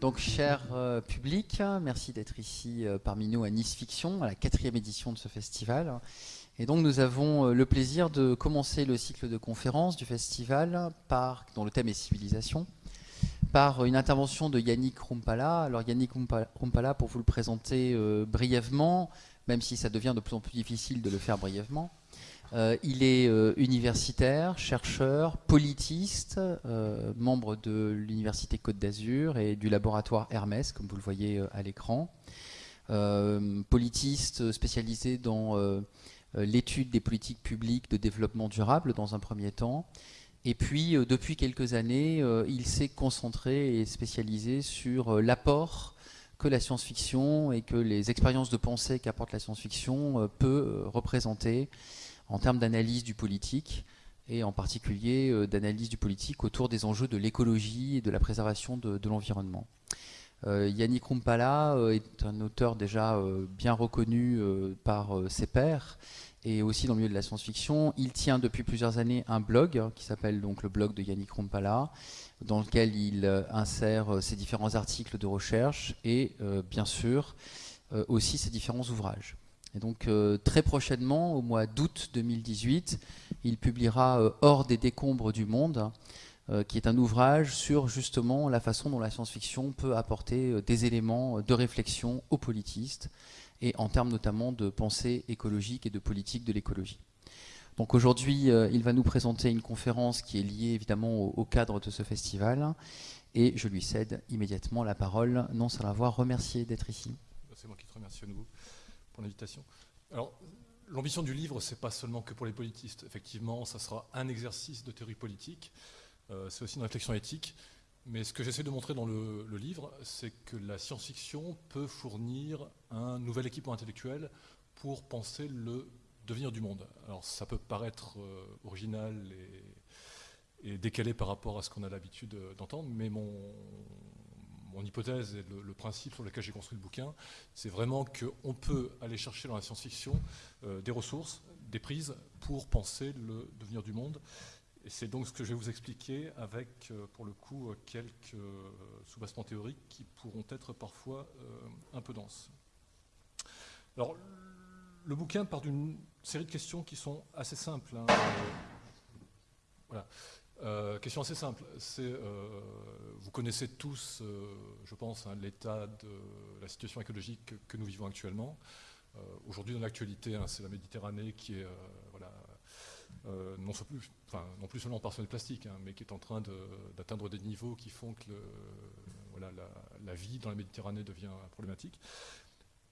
Donc, cher euh, public, merci d'être ici euh, parmi nous à Nice Fiction, à la quatrième édition de ce festival. Et donc, nous avons euh, le plaisir de commencer le cycle de conférences du festival, par, dont le thème est civilisation, par une intervention de Yannick Rumpala. Alors, Yannick Rumpala, pour vous le présenter brièvement, même si ça devient de plus en plus difficile de le faire brièvement, euh, il est euh, universitaire, chercheur, politiste, euh, membre de l'Université Côte d'Azur et du laboratoire Hermès, comme vous le voyez à l'écran. politiste spécialisé dans l'étude des politiques publiques de développement durable dans un premier temps. Et puis, depuis quelques années, il s'est concentré et spécialisé sur l'apport que la science-fiction et que les expériences de pensée qu'apporte la science-fiction peut représenter en termes d'analyse du politique et en particulier euh, d'analyse du politique autour des enjeux de l'écologie et de la préservation de, l'environnement. Euh, Yannick Rumpala euh, est un auteur déjà bien reconnu par ses pairs et aussi dans le milieu de la science-fiction. Il tient depuis plusieurs années un blog qui s'appelle donc le blog de Yannick Rumpala, dans lequel il insère ses différents articles de recherche et bien sûr aussi ses différents ouvrages. Et donc euh, très prochainement, au mois d'août 2018, il publiera euh, Hors des décombres du monde, euh, qui est un ouvrage sur justement la façon dont la science-fiction peut apporter des éléments de réflexion aux politistes, et en termes notamment de pensée écologique et de politique de l'écologie. Donc aujourd'hui, il va nous présenter une conférence qui est liée évidemment au, cadre de ce festival, et je lui cède immédiatement la parole, non sans l'avoir remercié d'être ici. C'est moi qui te remercie à nouveau l'invitation. Alors, l'ambition du livre, c'est pas seulement que pour les politistes. Effectivement, ça sera un exercice de théorie politique, euh, c'est aussi une réflexion éthique. Mais ce que j'essaie de montrer dans le, livre, c'est que la science-fiction peut fournir un nouvel équipement intellectuel pour penser le devenir du monde. Alors ça peut paraître euh, original et, décalé par rapport à ce qu'on a l'habitude d'entendre, mais mon, hypothèse et le, principe sur lequel j'ai construit le bouquin, c'est vraiment qu'on peut aller chercher dans la science-fiction euh, des ressources, des prises pour penser le devenir du monde. Et c'est donc ce que je vais vous expliquer avec, euh, pour le coup, quelques euh, sous-bassements théoriques qui pourront être parfois un peu denses. Alors, le bouquin part d'une série de questions qui sont assez simples. Hein. voilà. Euh, question assez simple. Euh, vous connaissez tous, euh, je pense, hein, l'état de la situation écologique que, nous vivons actuellement. Aujourd'hui, dans l'actualité, hein, c'est la Méditerranée qui est, voilà, non, plus, enfin, non, plus, seulement par son plastique, hein, mais qui est en train d'atteindre des niveaux qui font que voilà, la, vie dans la Méditerranée devient problématique.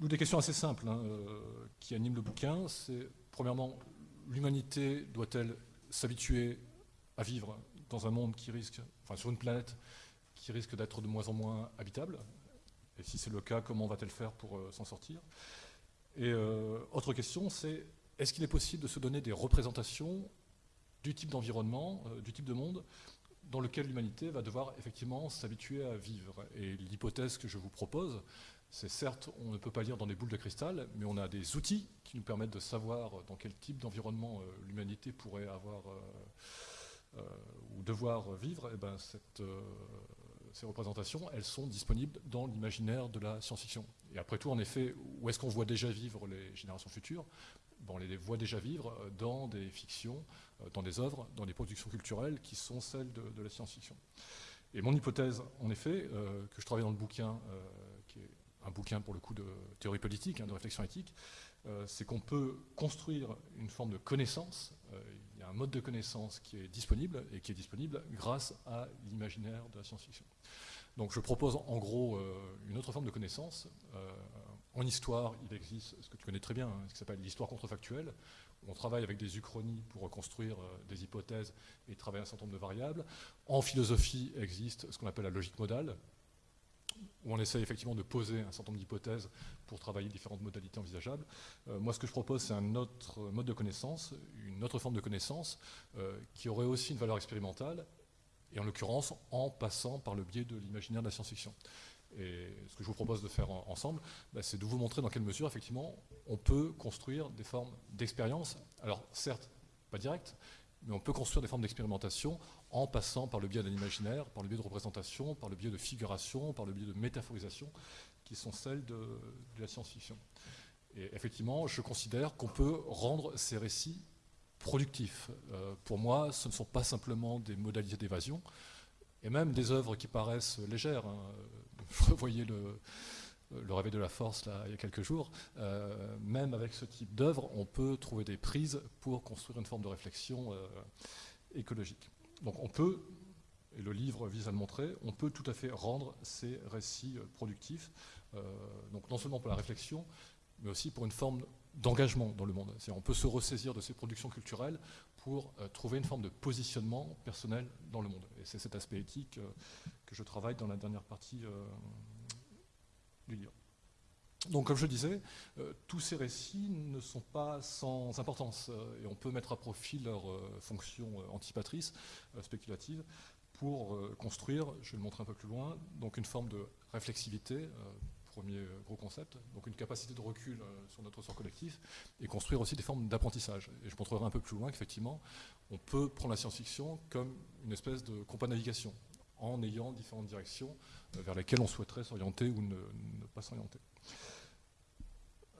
Nous, des questions assez simples qui animent le bouquin, c'est premièrement, l'humanité doit-elle s'habituer à vivre dans un monde qui risque, enfin sur une planète qui risque d'être de moins en moins habitable? Et si c'est le cas, comment va-t-elle faire pour euh, s'en sortir? Et euh, autre question, c'est est-ce qu'il est possible de se donner des représentations du type d'environnement, euh, du type de monde dans lequel l'humanité va devoir effectivement s'habituer à vivre? Et l'hypothèse que je vous propose, c'est certes, on ne peut pas lire dans des boules de cristal, mais on a des outils qui nous permettent de savoir dans quel type d'environnement l'humanité pourrait avoir euh, ou devoir vivre, eh ben, euh, ces représentations, elles sont disponibles dans l'imaginaire de la science-fiction. Et après tout, en effet, où est-ce qu'on voit déjà vivre les générations futures? On les voit déjà vivre dans des fictions, euh, dans des œuvres, dans des productions culturelles qui sont celles de, la science-fiction. Et mon hypothèse, en effet, que je travaille dans le bouquin, qui est un bouquin pour le coup de théorie politique, hein, de réflexion éthique, c'est qu'on peut construire une forme de connaissance un mode de connaissance qui est disponible, et qui est disponible grâce à l'imaginaire de la science-fiction. Donc je propose en gros euh, une autre forme de connaissance. En histoire, il existe ce que tu connais très bien, hein, ce qui s'appelle l'histoire contrefactuelle, on travaille avec des uchronies pour reconstruire euh, des hypothèses et travailler un certain nombre de variables. En philosophie existe ce qu'on appelle la logique modale, où on essaie effectivement de poser un certain nombre d'hypothèses pour travailler différentes modalités envisageables. Euh, moi, ce que je propose, c'est un autre mode de connaissance, une autre forme de connaissance, euh, qui aurait aussi une valeur expérimentale, et en l'occurrence en passant par le biais de l'imaginaire de la science-fiction. Et ce que je vous propose de faire ensemble, bah, c'est de vous montrer dans quelle mesure, effectivement, on peut construire des formes d'expérience. Alors, certes, pas direct, mais on peut construire des formes d'expérimentation en passant par le biais de l'imaginaire, par le biais de représentation, par le biais de figuration, par le biais de métaphorisation, qui sont celles de, la science-fiction. Et effectivement, je considère qu'on peut rendre ces récits productifs. Euh, pour moi, ce ne sont pas simplement des modalités d'évasion, et même des œuvres qui paraissent légères. Hein. Je revoyais le, le réveil de la force là, il y a quelques jours, euh, même avec ce type d'œuvre, on peut trouver des prises pour construire une forme de réflexion euh, écologique. Donc on peut, et le livre vise à le montrer, on peut tout à fait rendre ces récits euh, productifs, donc non seulement pour la réflexion, mais aussi pour une forme d'engagement dans le monde. On peut se ressaisir de ces productions culturelles pour trouver une forme de positionnement personnel dans le monde. Et c'est cet aspect éthique que je travaille dans la dernière partie donc, comme je disais, euh, tous ces récits ne sont pas sans importance euh, et on peut mettre à profit leur euh, fonction antipatrice, spéculative, pour construire, je vais le montrer un peu plus loin, donc une forme de réflexivité, premier gros concept, donc une capacité de recul sur notre sort collectif, et construire aussi des formes d'apprentissage. Et je montrerai un peu plus loin qu'effectivement, on peut prendre la science-fiction comme une espèce de compas navigation, en ayant différentes directions euh, vers lesquelles on souhaiterait s'orienter ou ne, pas s'orienter.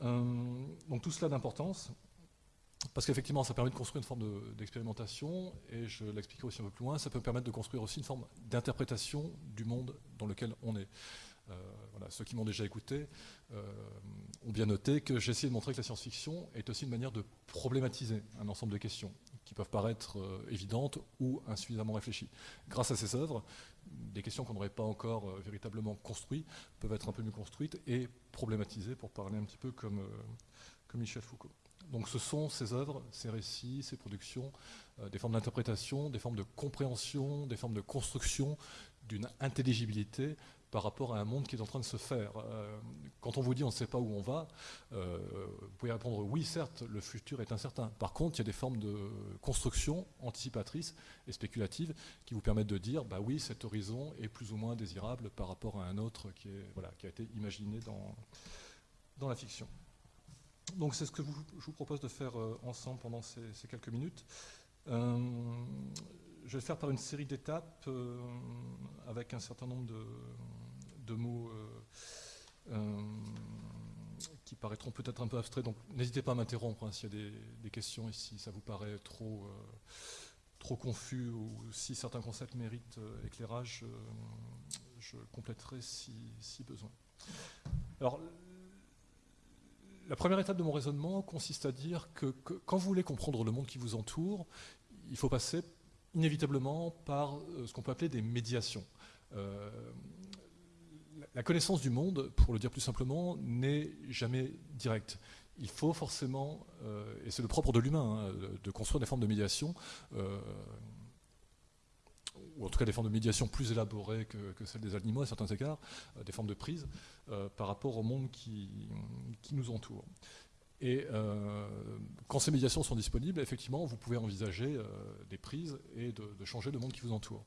Euh, donc tout cela d'importance, parce qu'effectivement ça permet de construire une forme d'expérimentation, et je l'expliquerai aussi un peu plus loin, ça peut permettre de construire aussi une forme d'interprétation du monde dans lequel on est. Euh, voilà, ceux qui m'ont déjà écouté ont bien noté que j'ai essayé de montrer que la science-fiction est aussi une manière de problématiser un ensemble de questions qui peuvent paraître évidentes ou insuffisamment réfléchies. Grâce à ces œuvres, des questions qu'on n'aurait pas encore euh, véritablement construites peuvent être un peu mieux construites et problématisées, pour parler un petit peu comme, euh, Michel Foucault. Donc ce sont ces œuvres, ces récits, ces productions, euh, des formes d'interprétation, des formes de compréhension, des formes de construction d'une intelligibilité par rapport à un monde qui est en train de se faire. Euh, quand on vous dit on ne sait pas où on va, euh, vous pouvez répondre oui, certes, le futur est incertain. Par contre, il y a des formes de construction anticipatrices et spéculatives qui vous permettent de dire bah oui, cet horizon est plus ou moins désirable par rapport à un autre qui, est, voilà, qui a été imaginé dans, dans la fiction. Donc c'est ce que je vous propose de faire euh, ensemble pendant ces, quelques minutes je vais le faire par une série d'étapes euh, avec un certain nombre de, mots euh, euh, qui paraîtront peut-être un peu abstraits. Donc n'hésitez pas à m'interrompre hein, s'il y a des, questions et si ça vous paraît trop, trop confus ou si certains concepts méritent éclairage, je compléterai si, besoin. Alors, la première étape de mon raisonnement consiste à dire que, que, quand vous voulez comprendre le monde qui vous entoure, il faut passer inévitablement par euh, ce qu'on peut appeler des médiations. Euh, la connaissance du monde, pour le dire plus simplement, n'est jamais directe. Il faut forcément, euh, et c'est le propre de l'humain, hein, de construire des formes de médiation, ou en tout cas des formes de médiation plus élaborées que, celles des animaux à certains égards, des formes de prise par rapport au monde qui, qui nous entoure. Et euh, quand ces médiations sont disponibles, effectivement, vous pouvez envisager euh, des prises et de, changer le monde qui vous entoure.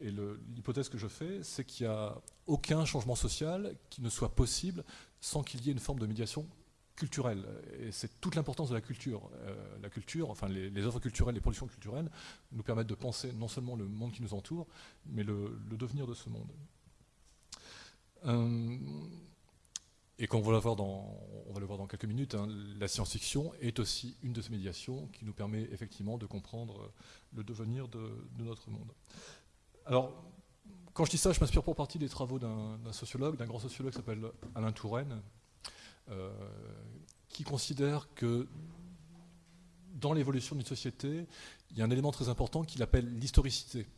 Et l'hypothèse que je fais, c'est qu'il n'y a aucun changement social qui ne soit possible sans qu'il y ait une forme de médiation culturelle. Et c'est toute l'importance de la culture. Euh, la culture, enfin les, œuvres culturelles, les productions culturelles, nous permettent de penser non seulement le monde qui nous entoure, mais le, devenir de ce monde. Et comme on va, le voir dans, on va le voir dans quelques minutes, hein, la science-fiction est aussi une de ces médiations qui nous permet effectivement de comprendre le devenir de, notre monde. Alors, quand je dis ça, je m'inspire pour partie des travaux d'un sociologue, d'un grand sociologue qui s'appelle Alain Touraine, euh, qui considère que dans l'évolution d'une société, il y a un élément très important qu'il appelle l'historicité.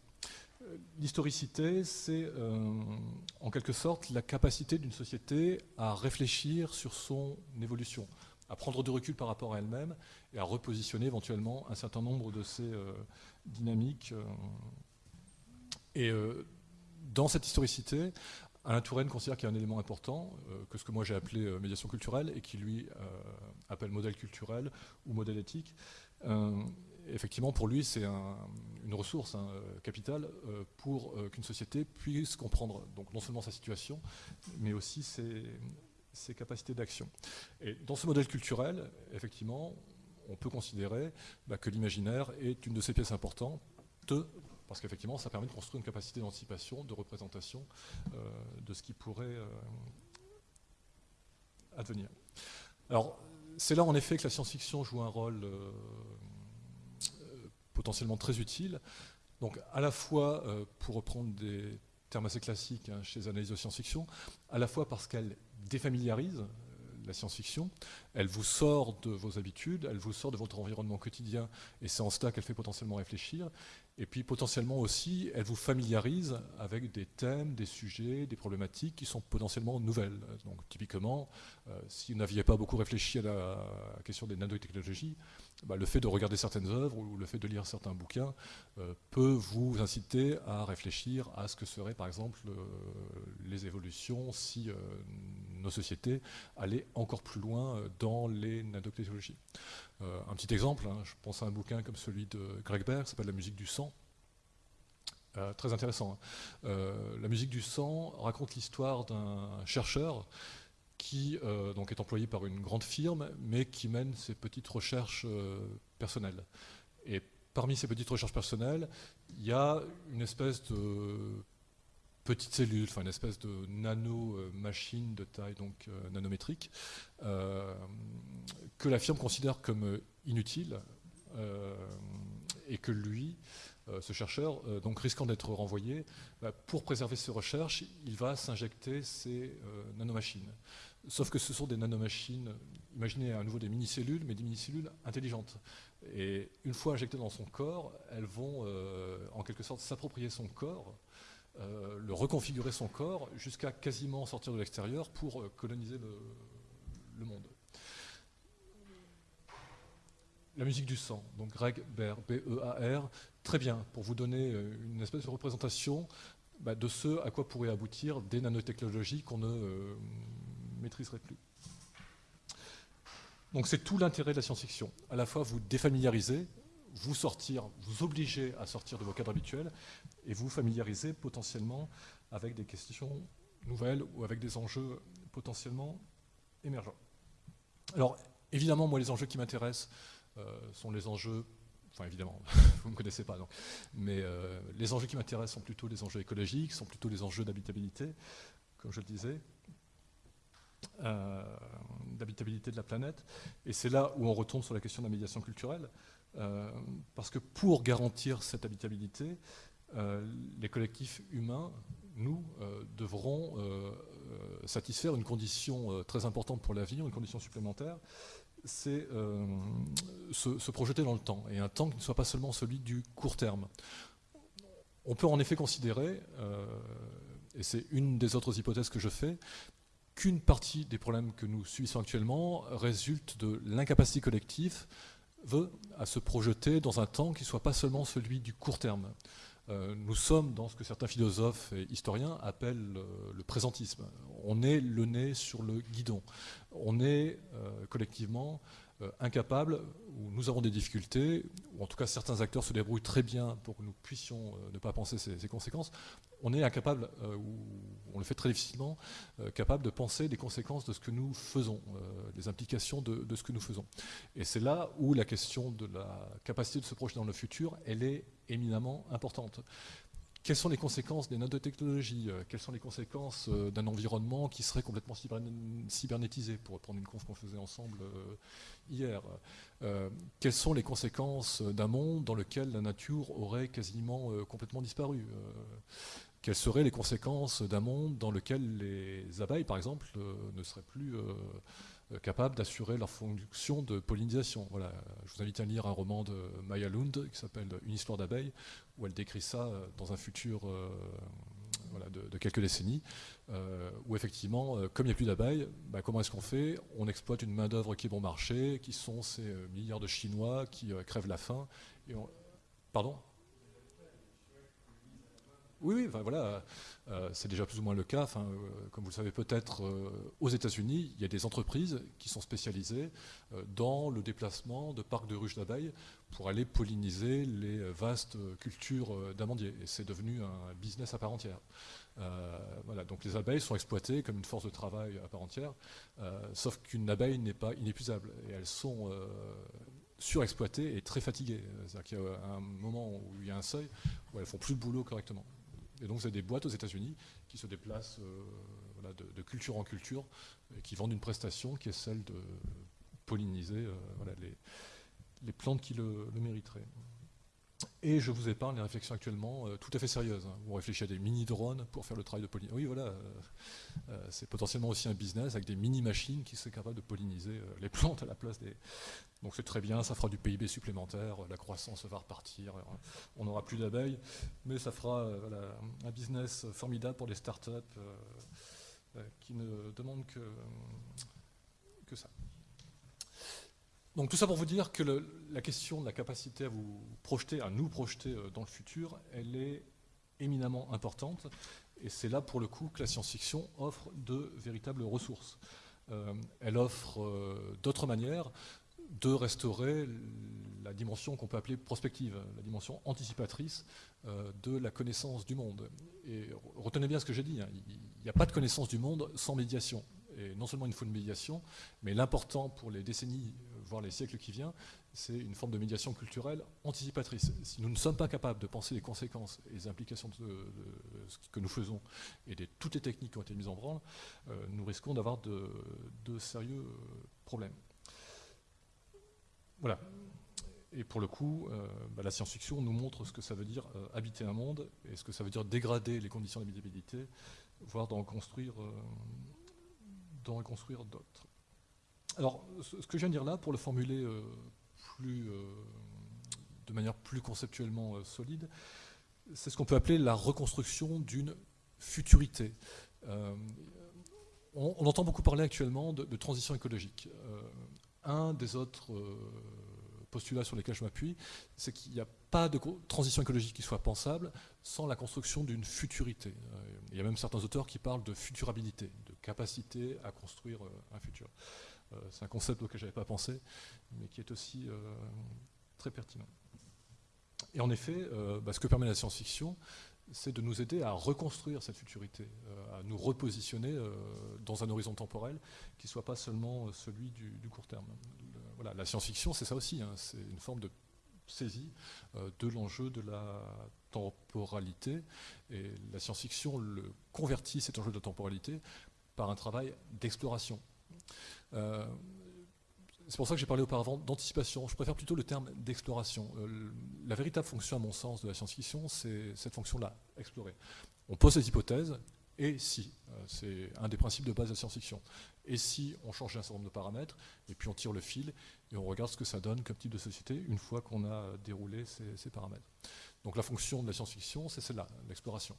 L'historicité, c'est euh, en quelque sorte la capacité d'une société à réfléchir sur son évolution, à prendre du recul par rapport à elle-même et à repositionner éventuellement un certain nombre de ces euh, dynamiques. Euh. et dans cette historicité, Alain Touraine considère qu'il y a un élément important, que ce que moi j'ai appelé médiation culturelle et qui lui appelle modèle culturel ou modèle éthique effectivement, pour lui, c'est une ressource hein, capitale pour qu'une société puisse comprendre donc, non seulement sa situation, mais aussi ses, capacités d'action. Et dans ce modèle culturel, effectivement, on peut considérer bah, que l'imaginaire est une de ces pièces importantes parce qu'effectivement, ça permet de construire une capacité d'anticipation, de représentation euh, de ce qui pourrait euh, advenir. Alors, c'est là en effet que la science-fiction joue un rôle euh, potentiellement très utile. Donc, à la fois, pour reprendre des termes assez classiques hein, chez les analyses de science-fiction, à la fois parce qu'elle défamiliarise la science-fiction, elle vous sort de vos habitudes, elle vous sort de votre environnement quotidien, et c'est en cela qu'elle fait potentiellement réfléchir, et puis potentiellement aussi, elle vous familiarise avec des thèmes, des sujets, des problématiques qui sont potentiellement nouvelles. Donc typiquement, euh, si vous n'aviez pas beaucoup réfléchi à la question des nanotechnologies, bah, le fait de regarder certaines œuvres ou le fait de lire certains bouquins euh, peut vous inciter à réfléchir à ce que seraient par exemple euh, les évolutions si nos sociétés allaient encore plus loin dans les nanotechnologies. Euh, un petit exemple, hein, je pense à un bouquin comme celui de Greg Berg, qui s'appelle La musique du sang. Euh, très intéressant. Hein. Euh, la musique du sang raconte l'histoire d'un chercheur qui donc est employé par une grande firme, mais qui mène ses petites recherches personnelles. Et parmi ces petites recherches personnelles, il y a une espèce de petite cellule, enfin une espèce de nano-machine de taille donc euh, nanométrique, euh, que la firme considère comme euh, inutile et que lui, ce chercheur, donc risquant d'être renvoyé, bah, pour préserver ses recherches, il va s'injecter ces nanomachines. Sauf que ce sont des nanomachines, imaginez à nouveau des mini-cellules, mais des mini-cellules intelligentes. Et une fois injectées dans son corps, elles vont en quelque sorte s'approprier son corps euh, le reconfigurer son corps jusqu'à quasiment sortir de l'extérieur pour euh, coloniser le, monde. La musique du sang, donc Greg Bear, B-E-A-R, très bien, pour vous donner euh, une espèce de représentation bah, de ce à quoi pourraient aboutir des nanotechnologies qu'on ne maîtriserait plus. Donc c'est tout l'intérêt de la science-fiction. À la fois vous défamiliariser, vous sortir, vous obliger à sortir de vos cadres habituels, et vous familiariser potentiellement avec des questions nouvelles ou avec des enjeux potentiellement émergents. Alors, évidemment, moi, les enjeux qui m'intéressent euh, sont les enjeux, enfin évidemment, vous ne me connaissez pas, donc, mais euh, les enjeux qui m'intéressent sont plutôt les enjeux écologiques, sont plutôt les enjeux d'habitabilité, comme je le disais, d'habitabilité de la planète. Et c'est là où on retourne sur la question de la médiation culturelle, parce que pour garantir cette habitabilité, euh, les collectifs humains, nous, euh, devrons euh, satisfaire une condition très importante pour l'avenir, une condition supplémentaire, c'est se, projeter dans le temps, et un temps qui ne soit pas seulement celui du court terme. On peut en effet considérer, et c'est une des autres hypothèses que je fais, qu'une partie des problèmes que nous subissons actuellement résulte de l'incapacité collective à se projeter dans un temps qui ne soit pas seulement celui du court terme. Euh, nous sommes dans ce que certains philosophes et historiens appellent le présentisme. On est le nez sur le guidon. On est euh, collectivement incapable, ou nous avons des difficultés, ou en tout cas certains acteurs se débrouillent très bien pour que nous puissions ne pas penser ces, ces conséquences, on est incapable, ou on le fait très difficilement, capable de penser les conséquences de ce que nous faisons, les implications de, de, ce que nous faisons. Et c'est là où la question de la capacité de se projeter dans le futur, elle est éminemment importante. Quelles sont les conséquences des nanotechnologies euh, Quelles sont les conséquences euh, d'un environnement qui serait complètement cybernétisé, pour reprendre une conf qu'on faisait ensemble euh, hier. Quelles sont les conséquences d'un monde dans lequel la nature aurait quasiment complètement disparu Quelles seraient les conséquences d'un monde dans lequel les abeilles, par exemple, ne seraient plus capables d'assurer leur fonction de pollinisation. Voilà. Je vous invite à lire un roman de Maya Lund qui s'appelle Une histoire d'abeilles, où elle décrit ça euh, dans un futur euh, de, quelques décennies, où effectivement, comme il n'y a plus d'abeilles, bah, comment est-ce qu'on fait? On exploite une main-d'œuvre qui est bon marché, qui sont ces milliards de Chinois qui crèvent la faim. Pardon? Oui, voilà, euh, c'est déjà plus ou moins le cas. Enfin, comme vous le savez peut-être, aux États-Unis, il y a des entreprises qui sont spécialisées dans le déplacement de parcs de ruches d'abeilles pour aller polliniser les vastes cultures d'amandiers. Et c'est devenu un business à part entière. voilà, donc les abeilles sont exploitées comme une force de travail à part entière, sauf qu'une abeille n'est pas inépuisable. Et elles sont surexploitées et très fatiguées. C'est-à-dire qu'il y a un moment où il y a un seuil où elles font plus le boulot correctement. Et donc, c'est des boîtes aux États-Unis qui se déplacent euh, de, culture en culture et qui vendent une prestation qui est celle de polliniser euh, les, plantes qui le mériteraient. Et je vous épargne les réflexions actuellement euh, tout à fait sérieuses. Hein. On réfléchit à des mini-drones pour faire le travail de pollinisation. Oui, voilà, euh, euh, c'est potentiellement aussi un business avec des mini-machines qui seraient capables de polliniser les plantes à la place des... Donc c'est très bien, ça fera du PIB supplémentaire, la croissance va repartir, on n'aura plus d'abeilles, mais ça fera un business formidable pour les startups qui ne demandent que, que ça. Donc tout ça pour vous dire que la question de la capacité à vous projeter, à nous projeter euh, dans le futur, elle est éminemment importante. Et c'est là pour le coup que la science-fiction offre de véritables ressources. Euh, elle offre euh, d'autres manières de restaurer la dimension qu'on peut appeler prospective, la dimension anticipatrice de la connaissance du monde. Et retenez bien ce que j'ai dit, hein, il n'y a pas de connaissance du monde sans médiation. Et non seulement il faut une médiation, mais l'important pour les décennies voire les siècles qui viennent, c'est une forme de médiation culturelle anticipatrice. Si nous ne sommes pas capables de penser les conséquences et les implications de, ce que nous faisons et de toutes les techniques qui ont été mises en branle, euh, nous risquons d'avoir de, sérieux problèmes. Voilà. Et pour le coup, euh, bah, la science-fiction nous montre ce que ça veut dire euh, habiter un monde et ce que ça veut dire dégrader les conditions d'habitabilité, voire d'en construire d'autres. Alors, ce que je viens de dire là, pour le formuler euh, euh, de manière plus conceptuellement euh, solide, c'est ce qu'on peut appeler la reconstruction d'une futurité. On, entend beaucoup parler actuellement de, transition écologique. un des autres postulats sur lesquels je m'appuie, c'est qu'il n'y a pas de transition écologique qui soit pensable sans la construction d'une futurité. Il y a même certains auteurs qui parlent de futurabilité, de capacité à construire un futur. Euh, c'est un concept auquel je n'avais pas pensé, mais qui est aussi euh, très pertinent. Et en effet, euh, bah, ce que permet la science-fiction, c'est de nous aider à reconstruire cette futurité, à nous repositionner dans un horizon temporel qui ne soit pas seulement celui du, court terme. voilà, la science-fiction, c'est ça aussi, hein, c'est une forme de saisie de l'enjeu de la temporalité, et la science-fiction le convertit, cet enjeu de la temporalité, par un travail d'exploration. Euh, c'est pour ça que j'ai parlé auparavant d'anticipation. Je préfère plutôt le terme d'exploration. Euh, la véritable fonction, à mon sens, de la science-fiction, c'est cette fonction-là, explorer. On pose des hypothèses, et si, euh, c'est un des principes de base de la science-fiction. Et si on change un certain nombre de paramètres, et puis on tire le fil, et on regarde ce que ça donne comme type de société une fois qu'on a déroulé ces, paramètres. Donc la fonction de la science-fiction, c'est celle-là, l'exploration.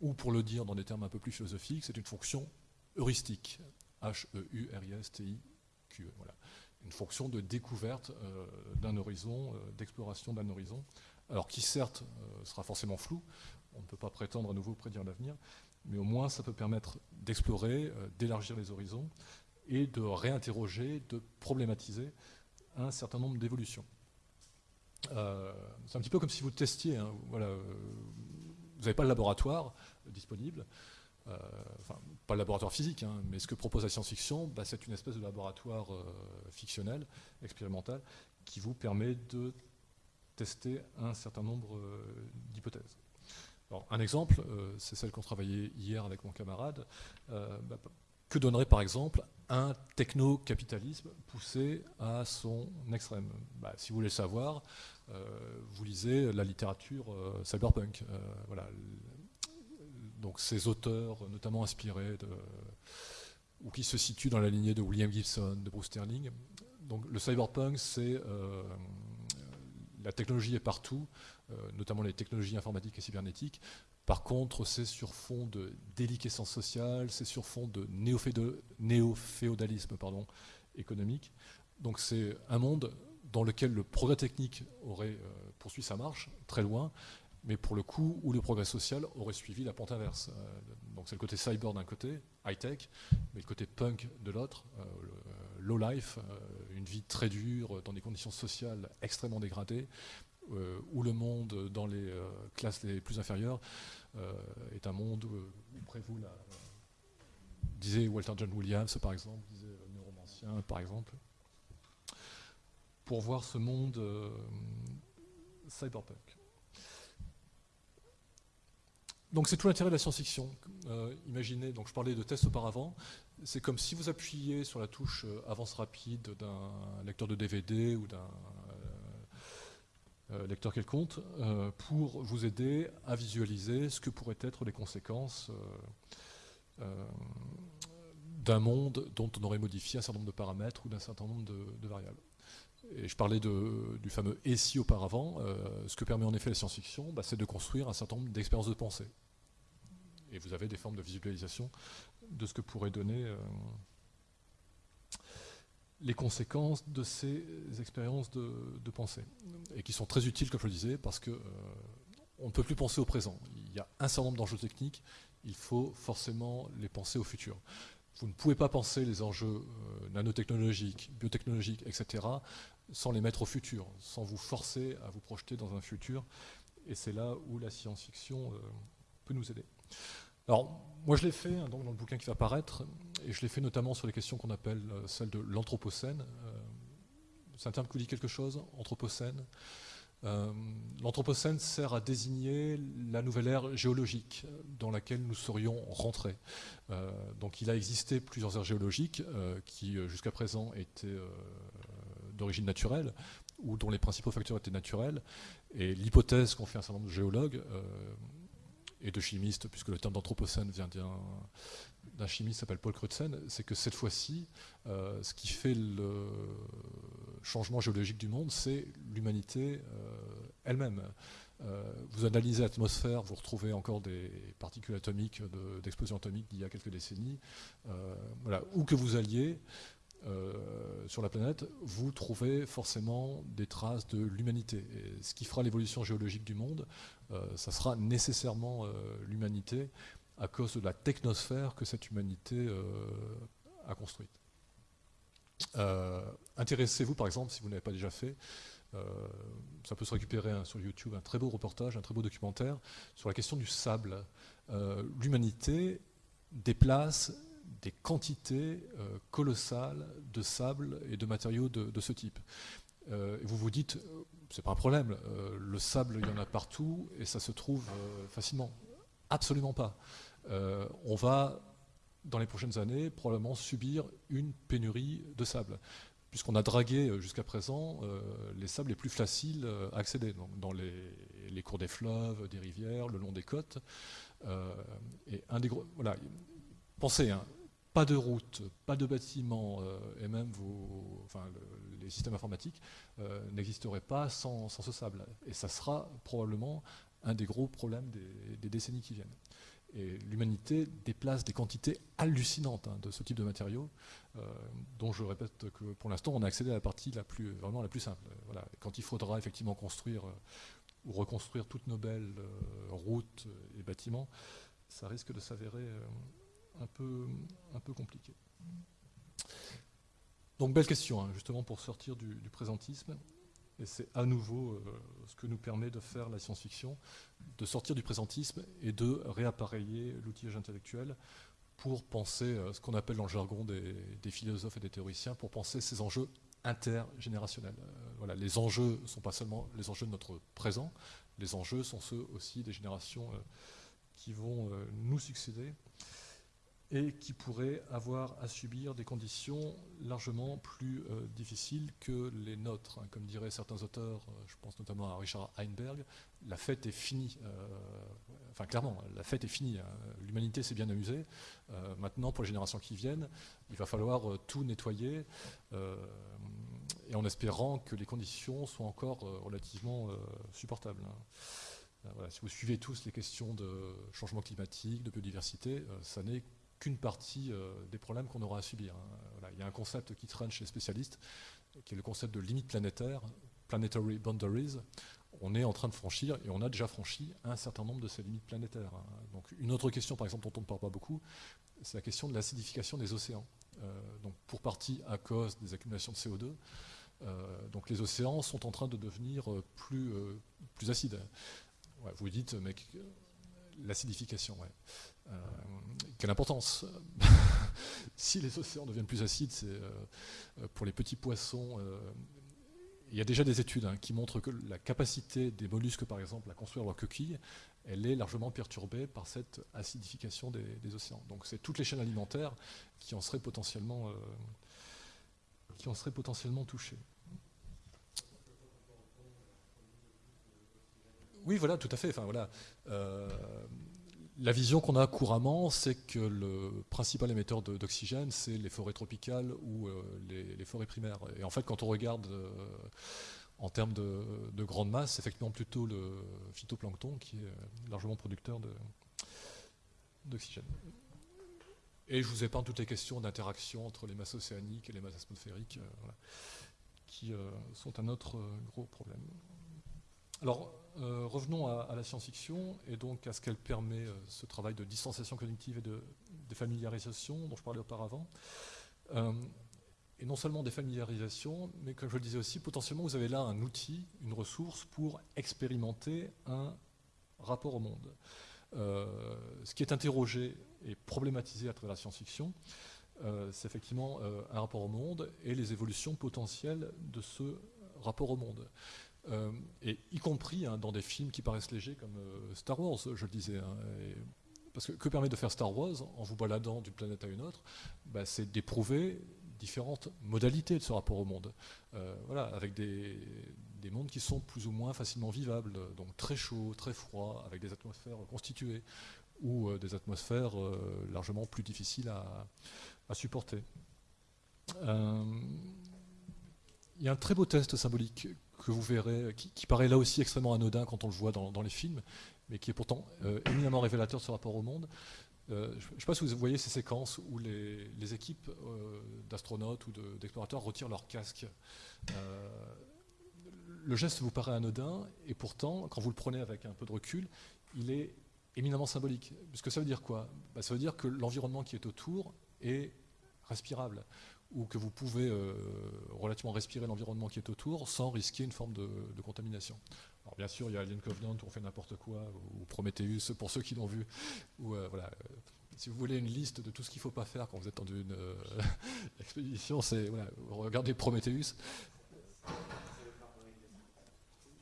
Ou pour le dire dans des termes un peu plus philosophiques, c'est une fonction heuristique. H-E-U-R-I-S-T-I-Q-E. Voilà. Une fonction de découverte euh, d'un horizon, euh, d'exploration d'un horizon, alors qui certes euh, sera forcément flou, on ne peut pas prétendre à nouveau prédire l'avenir, mais au moins ça peut permettre d'explorer, d'élargir les horizons et de réinterroger, de problématiser un certain nombre d'évolutions. c'est un petit peu comme si vous testiez, hein, voilà, vous n'avez pas le laboratoire disponible, enfin, pas le laboratoire physique, hein, mais ce que propose la science-fiction, bah, c'est une espèce de laboratoire euh, fictionnel, expérimental, qui vous permet de tester un certain nombre euh, d'hypothèses. un exemple, c'est celle qu'on travaillait hier avec mon camarade. Bah, que donnerait par exemple un techno-capitalisme poussé à son extrême? Bah, Si vous voulez le savoir, vous lisez la littérature cyberpunk. voilà, donc ces auteurs, notamment inspirés ou qui se situent dans la lignée de William Gibson, de Bruce Sterling. Donc le cyberpunk, c'est euh, la technologie est partout, euh, notamment les technologies informatiques et cybernétiques. Par contre, c'est sur fond de déliquescence sociale, c'est sur fond de néo-féodalisme économique. Donc c'est un monde dans lequel le progrès technique aurait euh, poursuivi sa marche très loin, mais pour le coup où le progrès social aurait suivi la pente inverse. donc c'est le côté cyber d'un côté, high-tech, mais le côté punk de l'autre, low life, une vie très dure dans des conditions sociales extrêmement dégradées, où le monde dans les classes les plus inférieures est un monde où prévaut la, disait Walter John Williams par exemple, disait Neuromancien par exemple pour voir ce monde euh, cyberpunk. Donc c'est tout l'intérêt de la science-fiction. Euh, imaginez, donc je parlais de tests auparavant, c'est comme si vous appuyiez sur la touche euh, avance rapide d'un lecteur de DVD ou d'un lecteur quelconque pour vous aider à visualiser ce que pourraient être les conséquences d'un monde dont on aurait modifié un certain nombre de paramètres ou d'un certain nombre de variables et je parlais du fameux et si auparavant, euh, ce que permet en effet la science-fiction, bah, c'est de construire un certain nombre d'expériences de pensée. Et vous avez des formes de visualisation de ce que pourraient donner euh, les conséquences de ces expériences de, pensée. Et qui sont très utiles, comme je le disais, parce qu'on euh, ne peut plus penser au présent. Il y a un certain nombre d'enjeux techniques, il faut forcément les penser au futur. Vous ne pouvez pas penser les enjeux nanotechnologiques, biotechnologiques, etc., sans les mettre au futur, sans vous forcer à vous projeter dans un futur. Et c'est là où la science-fiction euh, peut nous aider. Alors, moi je l'ai fait hein, donc, dans le bouquin qui va apparaître, et je l'ai fait notamment sur les questions qu'on appelle euh, celles de l'anthropocène. Euh, c'est un terme qui vous dit quelque chose, anthropocène L'anthropocène sert à désigner la nouvelle ère géologique dans laquelle nous serions rentrés. donc il a existé plusieurs aires géologiques qui jusqu'à présent étaient d'origine naturelle, ou dont les principaux facteurs étaient naturels. Et l'hypothèse qu'ont fait un certain nombre de géologues euh, et de chimistes, puisque le terme d'anthropocène vient d'un chimiste qui s'appelle Paul Crutzen, c'est que cette fois-ci, euh, ce qui fait le changement géologique du monde, c'est l'humanité euh, elle-même. vous analysez l'atmosphère, vous retrouvez encore des particules atomiques d'explosion atomique d'il y a quelques décennies. voilà, où que vous alliez, euh, sur la planète, vous trouvez forcément des traces de l'humanité. Ce qui fera l'évolution géologique du monde, euh, ça sera nécessairement euh, l'humanité à cause de la technosphère que cette humanité a construite. Intéressez-vous par exemple, si vous n'avez pas déjà fait, ça peut se récupérer hein, sur YouTube, un très beau reportage, un très beau documentaire sur la question du sable. L'humanité déplace des quantités euh, colossales de sable et de matériaux de, ce type. Euh, et vous vous dites, euh, c'est pas un problème, le sable, il y en a partout et ça se trouve facilement. Absolument pas. on va, dans les prochaines années, probablement subir une pénurie de sable puisqu'on a dragué jusqu'à présent les sables les plus faciles à accéder, donc dans les, cours des fleuves, des rivières, le long des côtes. et un des gros, voilà, pensez, hein, pas de route, pas de bâtiment, euh, et même vos, les systèmes informatiques euh, n'existeraient pas sans, ce sable. Et ça sera probablement un des gros problèmes des, décennies qui viennent. Et l'humanité déplace des quantités hallucinantes hein, de ce type de matériaux, euh, dont je répète que pour l'instant on a accédé à la partie la plus, vraiment la plus simple. Voilà. Quand il faudra effectivement construire ou reconstruire toutes nos belles routes et bâtiments, ça risque de s'avérer un peu, compliqué. Donc belle question, hein, justement pour sortir du, présentisme. Et c'est à nouveau euh, ce que nous permet de faire la science-fiction, de sortir du présentisme et de réappareiller l'outillage intellectuel pour penser euh, ce qu'on appelle dans le jargon des, philosophes et des théoriciens, pour penser ces enjeux intergénérationnels. Euh, voilà, les enjeux ne sont pas seulement les enjeux de notre présent, les enjeux sont ceux aussi des générations qui vont nous succéder et qui pourraient avoir à subir des conditions largement plus euh, difficiles que les nôtres. Hein. Comme diraient certains auteurs, euh, je pense notamment à Richard Heinberg, la fête est finie. Euh, enfin, clairement, la fête est finie. Hein. L'humanité s'est bien amusée. maintenant, pour les générations qui viennent, il va falloir tout nettoyer, et en espérant que les conditions soient encore relativement supportables. Hein. si vous suivez tous les questions de changement climatique, de biodiversité, ça n'est qu'une partie euh, des problèmes qu'on aura à subir. Hein. Il y a un concept qui traîne chez les spécialistes, qui est le concept de limite planétaire, planetary boundaries. on est en train de franchir, et on a déjà franchi un certain nombre de ces limites planétaires. Hein. Donc une autre question, par exemple, dont on ne parle pas beaucoup, c'est la question de l'acidification des océans. donc pour partie à cause des accumulations de CO2, donc les océans sont en train de devenir plus, plus acides. vous dites, mais l'acidification, ouais. Quelle importance Si les océans deviennent plus acides, c'est pour les petits poissons il y a déjà des études hein, qui montrent que la capacité des mollusques, par exemple, à construire leurs coquilles, elle est largement perturbée par cette acidification des, océans. Donc c'est toutes les chaînes alimentaires qui en seraient potentiellement, euh, qui en seraient potentiellement touchées. Oui, voilà, tout à fait. Enfin, voilà. Euh, la vision qu'on a couramment, c'est que le principal émetteur d'oxygène, c'est les forêts tropicales ou euh, les, forêts primaires. Et en fait, quand on regarde euh, en termes de, grande masse, c'est effectivement plutôt le phytoplancton qui est largement producteur d'oxygène. Et je vous épargne toutes les questions d'interaction entre les masses océaniques et les masses atmosphériques, euh, qui sont un autre gros problème. Alors, euh, revenons à, la science-fiction et donc à ce qu'elle permet, euh, ce travail de distanciation cognitive et de, familiarisation dont je parlais auparavant. Euh, et non seulement des familiarisations, mais comme je le disais aussi, potentiellement vous avez là un outil, une ressource pour expérimenter un rapport au monde. ce qui est interrogé et problématisé à travers la science-fiction, c'est effectivement un rapport au monde et les évolutions potentielles de ce rapport au monde. Euh, et y compris hein, dans des films qui paraissent légers comme euh, Star Wars, je le disais. Hein, parce que que permet de faire Star Wars en vous baladant d'une planète à une autre bah, C'est d'éprouver différentes modalités de ce rapport au monde. Euh, voilà, avec des, des, mondes qui sont plus ou moins facilement vivables, donc très chauds, très froids, avec des atmosphères constituées, ou des atmosphères largement plus difficiles à supporter. Il y a un très beau test symbolique que vous verrez, qui, paraît là aussi extrêmement anodin quand on le voit dans, les films, mais qui est pourtant euh, éminemment révélateur de ce rapport au monde. Euh, je ne sais pas si vous voyez ces séquences où les, équipes euh, d'astronautes ou d'explorateurs retirent leur casque. le geste vous paraît anodin, et pourtant, quand vous le prenez avec un peu de recul, il est éminemment symbolique. Puisque ça veut dire quoi? Bah, Ça veut dire que l'environnement qui est autour est respirable ou que vous pouvez euh, relativement respirer l'environnement qui est autour sans risquer une forme de, contamination. Alors bien sûr, il y a Alien Covenant où on fait n'importe quoi, ou Prometheus pour ceux qui l'ont vu. Ou, euh, voilà, euh, si vous voulez une liste de tout ce qu'il ne faut pas faire quand vous êtes dans une expédition, c'est voilà, regardez Prometheus.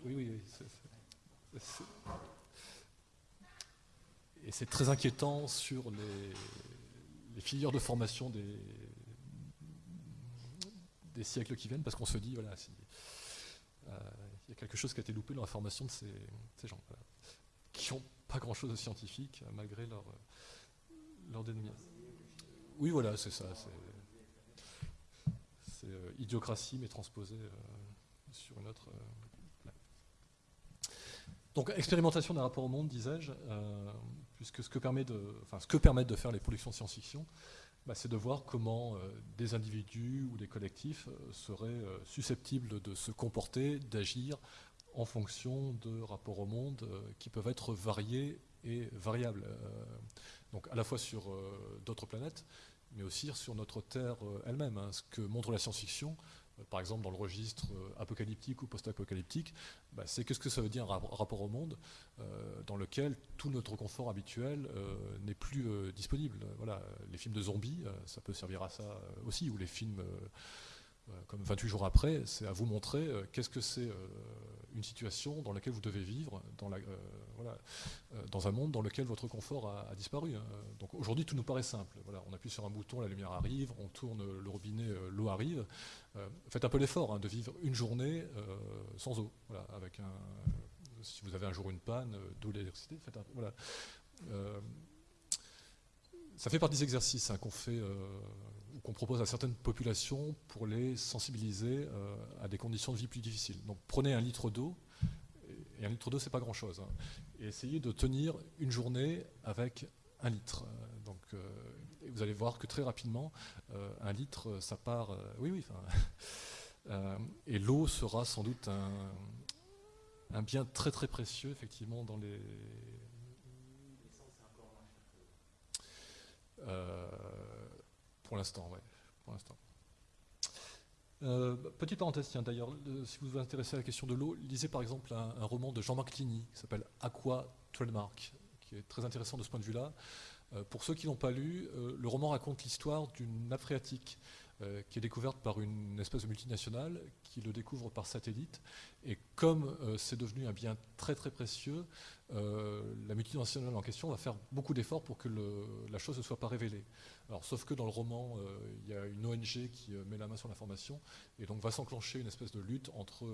Oui, oui, et c'est très inquiétant sur les, les filières de formation des, des siècles qui viennent, parce qu'on se dit, voilà, euh, il y a quelque chose qui a été loupé dans la formation de ces, gens, qui n'ont pas grand-chose de scientifique, malgré leur, leur dénomination. Oui, voilà, c'est ça. C'est euh, idiocratie, mais transposée euh, sur une autre... Donc, expérimentation d'un rapport au monde, disais-je, puisque ce que, permet de, ce que permettent de faire les productions de science-fiction, bah, c'est de voir comment euh, des individus ou des collectifs euh, seraient euh, susceptibles de se comporter, d'agir en fonction de rapports au monde qui peuvent être variés et variables. donc à la fois sur d'autres planètes, mais aussi sur notre Terre elle-même. Hein. ce que montre la science-fiction, par exemple dans le registre euh, apocalyptique ou post-apocalyptique, bah, c'est qu'est-ce que ça veut dire un rapport au monde euh, dans lequel tout notre confort habituel n'est plus disponible. Voilà, les films de zombies, ça peut servir à ça aussi, ou les films comme 28 jours après, c'est à vous montrer qu'est-ce que c'est une situation dans laquelle vous devez vivre, dans, la, voilà, dans un monde dans lequel votre confort a, disparu. Hein. Donc aujourd'hui, tout nous paraît simple. Voilà, on appuie sur un bouton, la lumière arrive, on tourne le robinet, l'eau arrive. Euh, faites un peu l'effort hein, de vivre une journée euh, sans eau. avec un, si vous avez un jour une panne, euh, d'eau, l'électricité, faites un, voilà. ça fait partie des exercices hein, qu'on fait, qu'on propose à certaines populations pour les sensibiliser à des conditions de vie plus difficiles. Donc prenez un litre d'eau, et un litre d'eau c'est pas grand chose, hein, et essayez de tenir une journée avec un litre. Donc vous allez voir que très rapidement, euh, un litre, euh, ça part. Euh, oui, oui. et l'eau sera sans doute un bien très très précieux, effectivement, dans les. Euh, pour l'instant, oui. Pour l'instant. Euh, petite parenthèse, tiens, d'ailleurs, si vous vous intéressez à la question de l'eau, lisez par exemple un, roman de Jean-Marc Ligny qui s'appelle Aqua Trademark, qui est très intéressant de ce point de vue-là. Euh, pour ceux qui n'ont pas lu, le roman raconte l'histoire d'une nappe phréatique euh, qui est découverte par une espèce de multinationale qui le découvre par satellite. Et comme euh, c'est devenu un bien très très précieux, euh, la multinationale en question va faire beaucoup d'efforts pour que la chose ne soit pas révélée. Alors, sauf que dans le roman, il y a une ONG qui met la main sur l'information et donc va s'enclencher une espèce de lutte entre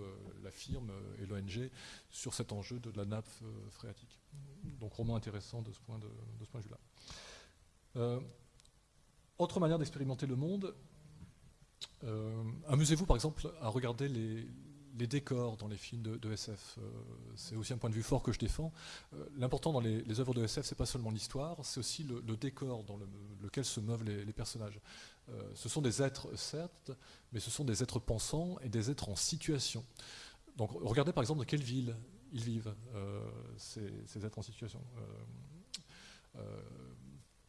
la firme et l'ONG sur cet enjeu de la nappe phréatique. Donc, roman intéressant de ce point de, de, ce point de vue-là. autre manière d'expérimenter le monde, euh, amusez-vous par exemple à regarder les, décors dans les films de, SF. Euh, c'est aussi un point de vue fort que je défends. Euh, l'important dans les, œuvres de SF, c'est pas seulement l'histoire, c'est aussi le, décor dans lequel se meuvent les, personnages. ce sont des êtres, certes, mais ce sont des êtres pensants et des êtres en situation. Donc regardez par exemple dans quelle ville ils vivent, ces, êtres en situation.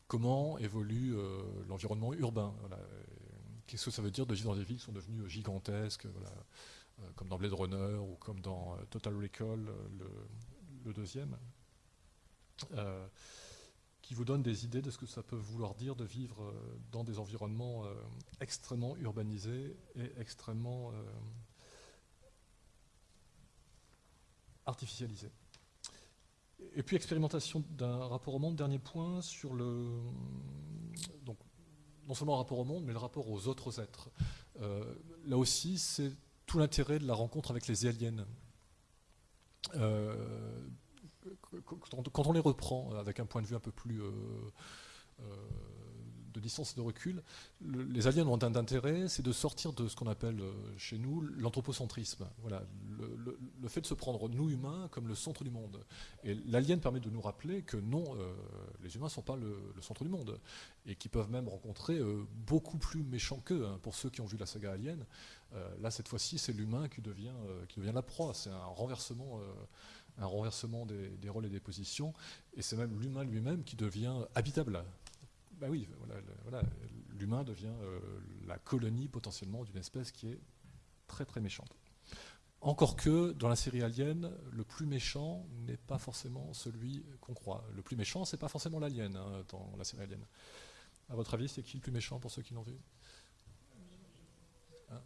comment évolue l'environnement urbain qu'est-ce que ça veut dire de vivre dans des villes qui sont devenues gigantesques, euh, comme dans Blade Runner ou comme dans euh, Total Recall, euh, le, deuxième, qui vous donne des idées de ce que ça peut vouloir dire de vivre dans des environnements extrêmement urbanisés et extrêmement artificialisés. Et puis expérimentation d'un rapport au monde, dernier point, sur le... non seulement le rapport au monde, mais le rapport aux autres êtres. Euh, là aussi, c'est tout l'intérêt de la rencontre avec les aliens. Euh, quand on les reprend avec un point de vue un peu plus euh, de distance et de recul, les aliens ont un intérêt, c'est de sortir de ce qu'on appelle euh, chez nous l'anthropocentrisme. Voilà, le, fait de se prendre, nous humains, comme le centre du monde. Et l'alien permet de nous rappeler que non, euh, les humains ne sont pas le, centre du monde, et qu'ils peuvent même rencontrer euh, beaucoup plus méchants qu'eux. Hein, pour ceux qui ont vu la saga Alien, là, cette fois-ci, c'est l'humain qui, devient qui devient la proie. C'est un renversement un renversement des, rôles et des positions, et c'est même l'humain lui-même qui devient habitable. Bah oui, voilà, l'humain devient euh, la colonie potentiellement d'une espèce qui est très très méchante. Encore que dans la série Alien, le plus méchant n'est pas forcément celui qu'on croit. Le plus méchant, c'est pas forcément l'alien hein, dans la série Alien. À votre avis, c'est qui le plus méchant pour ceux qui l'ont vu? Hein?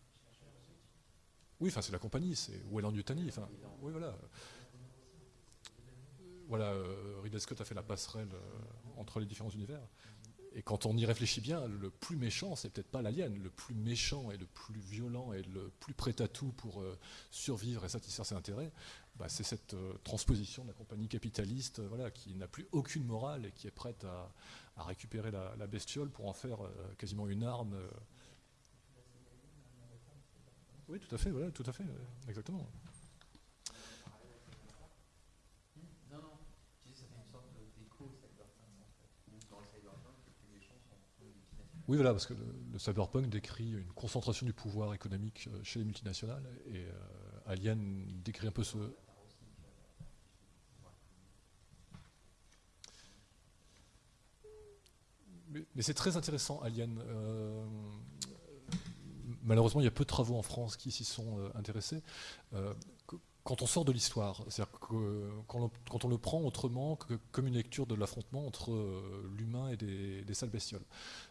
Oui, enfin c'est la compagnie, c'est Wayland Yutani. Enfin, oui, voilà. Voilà, euh, Ridley Scott a fait la passerelle euh, entre les différents univers. Et quand on y réfléchit bien, le plus méchant, c'est peut-être pas l'alien. Le plus méchant et le plus violent et le plus prêt à tout pour euh, survivre et satisfaire ses intérêts, bah, c'est cette euh, transposition de la compagnie capitaliste euh, voilà, qui n'a plus aucune morale et qui est prête à, récupérer la, bestiole pour en faire quasiment une arme. Oui, tout à fait, voilà, tout à fait, exactement. Oui, voilà, parce que le, cyberpunk décrit une concentration du pouvoir économique euh, chez les multinationales, et euh, Alien décrit un peu ce... Mais, c'est très intéressant, Alien. Euh, malheureusement, il y a peu de travaux en France qui s'y sont intéressés quand on sort de l'histoire, c'est-à-dire que quand on, le prend autrement que comme une lecture de l'affrontement entre euh, l'humain et des, sales bestioles.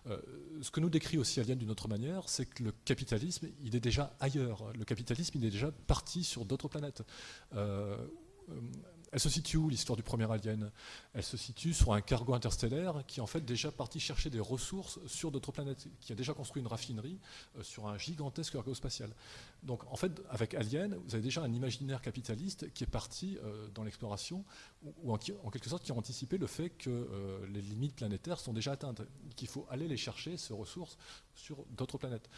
Euh, ce que nous décrit aussi Alien d'une autre manière, c'est que le capitalisme, il est déjà ailleurs. Le capitalisme, il est déjà parti sur d'autres planètes. Euh, elle se situe où l'histoire du premier Alien? Elle se situe sur un cargo interstellaire qui est en fait déjà parti chercher des ressources sur d'autres planètes, qui a déjà construit une raffinerie euh, sur un gigantesque cargo spatial. Donc en fait, avec Alien, vous avez déjà un imaginaire capitaliste qui est parti euh, dans l'exploration, ou, en, quelque sorte qui a anticipé le fait que euh, les limites planétaires sont déjà atteintes, qu'il faut aller les chercher, ces ressources, sur d'autres planètes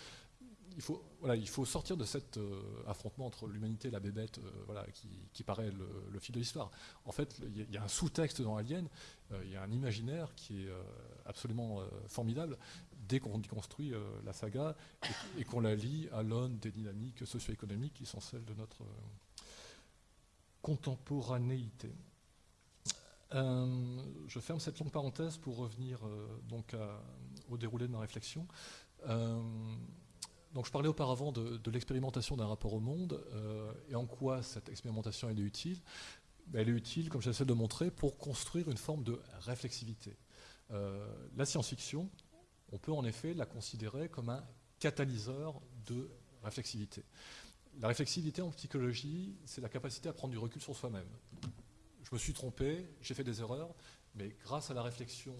il faut, sortir de cet euh, affrontement entre l'humanité et la bébête euh, qui, paraît le, fil de l'histoire. En fait, il y, a un sous-texte dans Alien, euh, il y a un imaginaire qui est absolument formidable dès qu'on construit la saga et, qu'on la lie à l'aune des dynamiques socio-économiques qui sont celles de notre, contemporanéité. Je ferme cette longue parenthèse pour revenir donc au déroulé de ma réflexion. Donc je parlais auparavant de, l'expérimentation d'un rapport au monde et en quoi cette expérimentation est utile. Elle est utile, comme j'essaie de montrer, pour construire une forme de réflexivité. la science-fiction, on peut en effet la considérer comme un catalyseur de réflexivité. La réflexivité en psychologie, c'est la capacité à prendre du recul sur soi-même je me suis trompé, j'ai fait des erreurs, mais grâce à la réflexion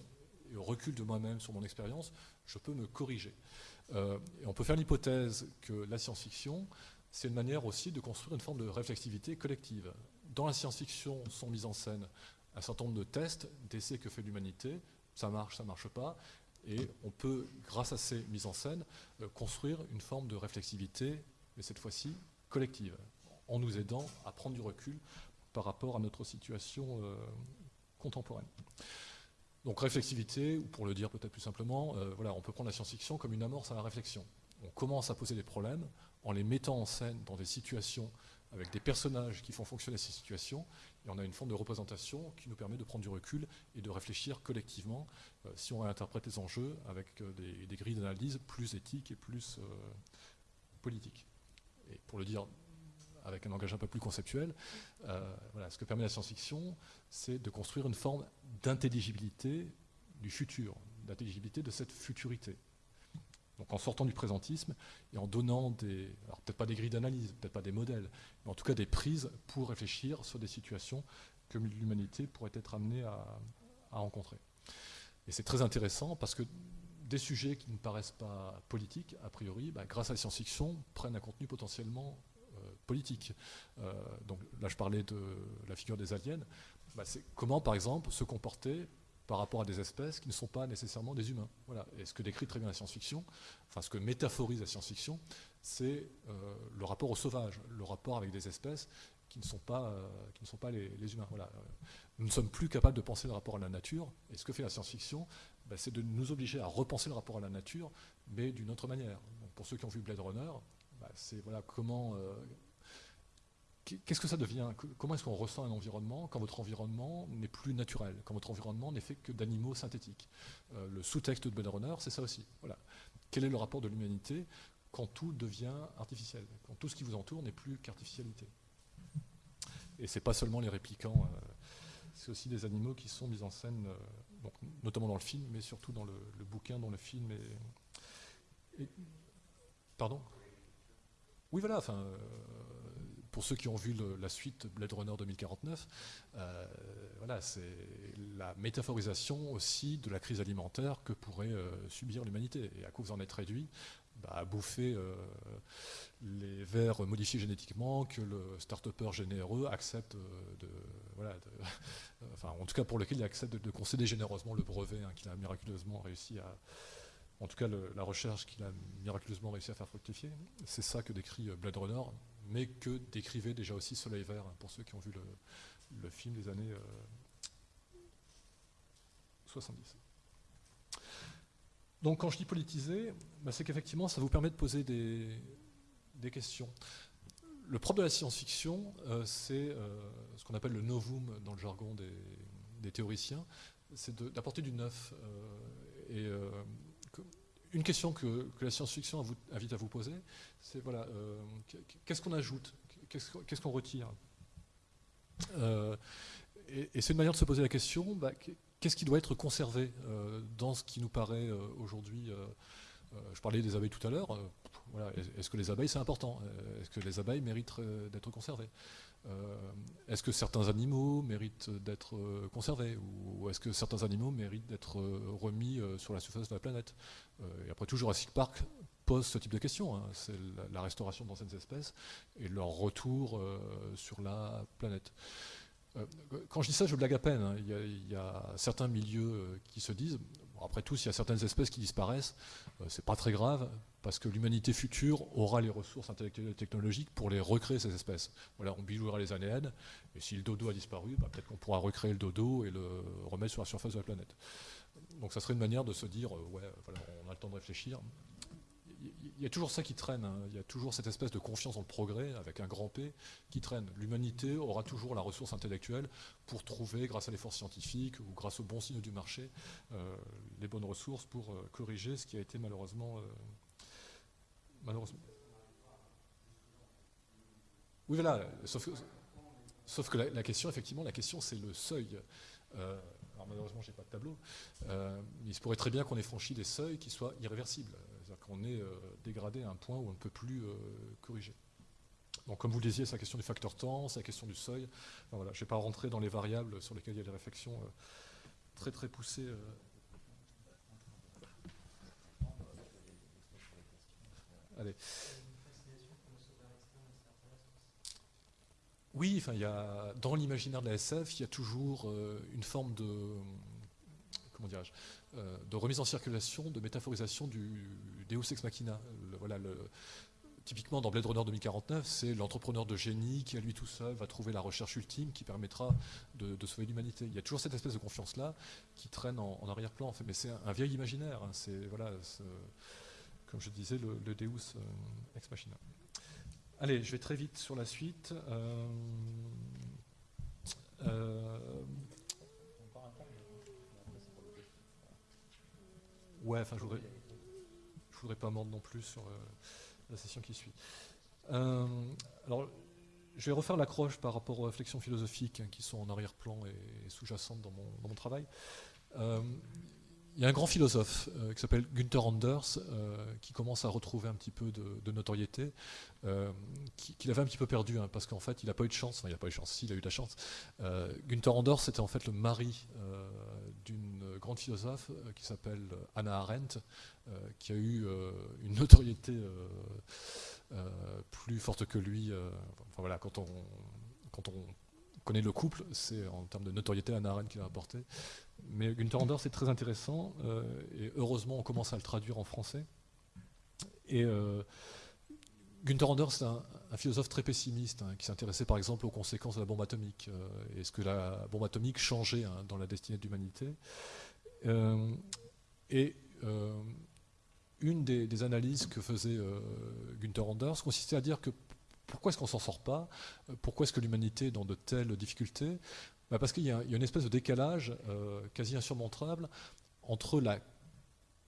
et au recul de moi-même sur mon expérience, je peux me corriger. Euh, on peut faire l'hypothèse que la science-fiction, c'est une manière aussi de construire une forme de réflexivité collective. Dans la science-fiction sont mis en scène un certain nombre de tests, d'essais que fait l'humanité, ça marche, ça marche pas, et on peut, grâce à ces mises en scène, euh, construire une forme de réflexivité, mais cette fois-ci collective, en nous aidant à prendre du recul, par rapport à notre situation euh, contemporaine. Donc réflexivité, ou pour le dire peut-être plus simplement, euh, voilà, on peut prendre la science-fiction comme une amorce à la réflexion. On commence à poser des problèmes en les mettant en scène dans des situations avec des personnages qui font fonctionner ces situations, et on a une forme de représentation qui nous permet de prendre du recul et de réfléchir collectivement euh, si on réinterprète les enjeux avec des, des, grilles d'analyse plus éthiques et plus politiques. Et pour le dire avec un langage un peu plus conceptuel. Euh, voilà, ce que permet la science-fiction, c'est de construire une forme d'intelligibilité du futur, d'intelligibilité de cette futurité. Donc en sortant du présentisme et en donnant des, alors peut-être pas des grilles d'analyse, peut-être pas des modèles, mais en tout cas des prises pour réfléchir sur des situations que l'humanité pourrait être amenée à, rencontrer. Et c'est très intéressant parce que des sujets qui ne paraissent pas politiques, a priori, bah, grâce à la science-fiction, prennent un contenu potentiellement politique. Euh, donc là, je parlais de la figure des aliens. Bah, c'est comment, par exemple, se comporter par rapport à des espèces qui ne sont pas nécessairement des humains. Voilà. Et ce que décrit très bien la science-fiction, enfin ce que métaphorise la science-fiction, c'est euh, le rapport au sauvage, le rapport avec des espèces qui ne sont pas, euh, qui ne sont pas les, humains. Voilà. Nous ne sommes plus capables de penser le rapport à la nature, et ce que fait la science-fiction, bah, c'est de nous obliger à repenser le rapport à la nature, mais d'une autre manière. pour ceux qui ont vu Blade Runner, bah, c'est voilà, comment, qu'est-ce que ça devient? Comment est-ce qu'on ressent un environnement quand votre environnement n'est plus naturel, quand votre environnement n'est fait que d'animaux synthétiques? Euh, Le sous-texte de Blade Runner, c'est ça aussi. Voilà. Quel est le rapport de l'humanité quand tout devient artificiel, quand tout ce qui vous entoure n'est plus qu'artificialité? Et c'est pas seulement les réplicants, euh, c'est aussi des animaux qui sont mis en scène, euh, notamment dans le film, mais surtout dans le, bouquin, dont le film est... pardon? Oui, voilà, enfin, pour ceux qui ont vu la suite Blade Runner 2049, euh, voilà, c'est la métaphorisation aussi de la crise alimentaire que pourrait euh, subir l'humanité. Et à quoi vous en êtes réduit? Bah, À bouffer euh, les vers modifiés génétiquement que le start-upper généreux accepte de, voilà, enfin, en tout cas pour lequel il accepte de, concéder généreusement le brevet hein, qu'il a miraculeusement réussi à, en tout cas la recherche qu'il a miraculeusement réussi à faire fructifier. C'est ça que décrit Blade Runner mais que décrivait déjà aussi Soleil Vert, hein, pour ceux qui ont vu le, film des années 70. Euh, Donc quand je dis politiser, bah, c'est qu'effectivement ça vous permet de poser des, questions. Le propre de la science-fiction, euh, c'est euh, ce qu'on appelle le novum dans le jargon des, théoriciens, c'est d'apporter du neuf. et une question que, la science-fiction invite à vous poser, c'est voilà, euh, qu'est-ce qu'on ajoute? Qu'est-ce qu'on retire? Euh, Et, c'est une manière de se poser la question, bah, qu'est-ce qui doit être conservé euh, dans ce qui nous paraît aujourd'hui Je parlais des abeilles tout à l'heure. Est-ce que les abeilles, c'est important? Est-ce que les abeilles méritent d'être conservées? Est-ce que certains animaux méritent d'être conservés Ou est-ce que certains animaux méritent d'être remis sur la surface de la planète? Et après tout, Jurassic Park pose ce type de questions. Hein. C'est la, restauration d'anciennes espèces et leur retour euh, sur la planète. Euh, quand je dis ça, je blague à peine. Hein. Il, y a, certains milieux euh, qui se disent, après tout, s'il y a certaines espèces qui disparaissent, c'est pas très grave, parce que l'humanité future aura les ressources intellectuelles et technologiques pour les recréer, ces espèces. Voilà, on bijouera les ADN, et si le dodo a disparu, bah, peut-être qu'on pourra recréer le dodo et le remettre sur la surface de la planète. Donc ça serait une manière de se dire, ouais, voilà, on a le temps de réfléchir, il y a toujours ça qui traîne, hein. il y a toujours cette espèce de confiance dans le progrès, avec un grand P, qui traîne. L'humanité aura toujours la ressource intellectuelle pour trouver, grâce à l'effort scientifique ou grâce aux bons signes du marché, euh, les bonnes ressources pour euh, corriger ce qui a été malheureusement... Euh, malheureusement. Oui, voilà, sauf que, la, question, effectivement, la question, c'est le seuil. alors malheureusement, je n'ai pas de tableau, mais il se pourrait très bien qu'on ait franchi des seuils qui soient irréversibles qu'on est euh, dégradé à un point où on ne peut plus euh, corriger. Donc, comme vous le disiez, c'est la question du facteur temps, c'est la question du seuil. voilà, je ne vais pas rentrer dans les variables sur lesquelles il y a des réflexions euh, très très poussées. Oui, enfin, il y a, dans l'imaginaire de la SF, il y a toujours une forme de, comment dirais-je, de remise en circulation, de métaphorisation du, Deus ex machina. voilà, typiquement dans Blade Runner 2049, c'est l'entrepreneur de génie qui à lui tout seul va trouver la recherche ultime qui permettra de, sauver l'humanité. Il y a toujours cette espèce de confiance-là qui traîne en, arrière-plan, mais c'est un, vieil imaginaire. Hein. c'est voilà, comme je disais, le, Deus euh, ex machina. Allez, je vais très vite sur la suite. Euh, euh, ouais, enfin, je voudrais je voudrais pas mordre non plus sur la session qui suit. Alors, je vais refaire l'accroche par rapport aux réflexions philosophiques hein, qui sont en arrière-plan et, sous-jacentes dans mon, travail. Il y a un grand philosophe euh, qui s'appelle Günther Anders euh, qui commence à retrouver un petit peu de, notoriété, euh, qu'il avait un petit peu perdu, hein, parce qu'en fait il n'a pas eu de chance, enfin il n'a pas eu de chance, si, il a eu de la chance. Günther Anders c'était en fait le mari d'une grande philosophe qui s'appelle Anna Arendt, qui a eu une notoriété plus forte que lui. enfin voilà, quand on, quand on connaît le couple, c'est en termes de notoriété Anna Arendt qui l'a apporté. Mais Günther Anders, c'est très intéressant, euh, et heureusement, on commence à le traduire en français. Et euh, Günther Anders, c'est un, philosophe très pessimiste, hein, qui s'intéressait par exemple aux conséquences de la bombe atomique, euh, et ce que la bombe atomique changeait hein, dans la destinée de l'humanité. et une des, analyses que faisait Günther Anders consistait à dire que pourquoi est-ce qu'on s'en sort pas? Pourquoi est-ce que l'humanité est dans de telles difficultés? Bah, parce qu'il y, a une espèce de décalage euh, quasi insurmontable entre la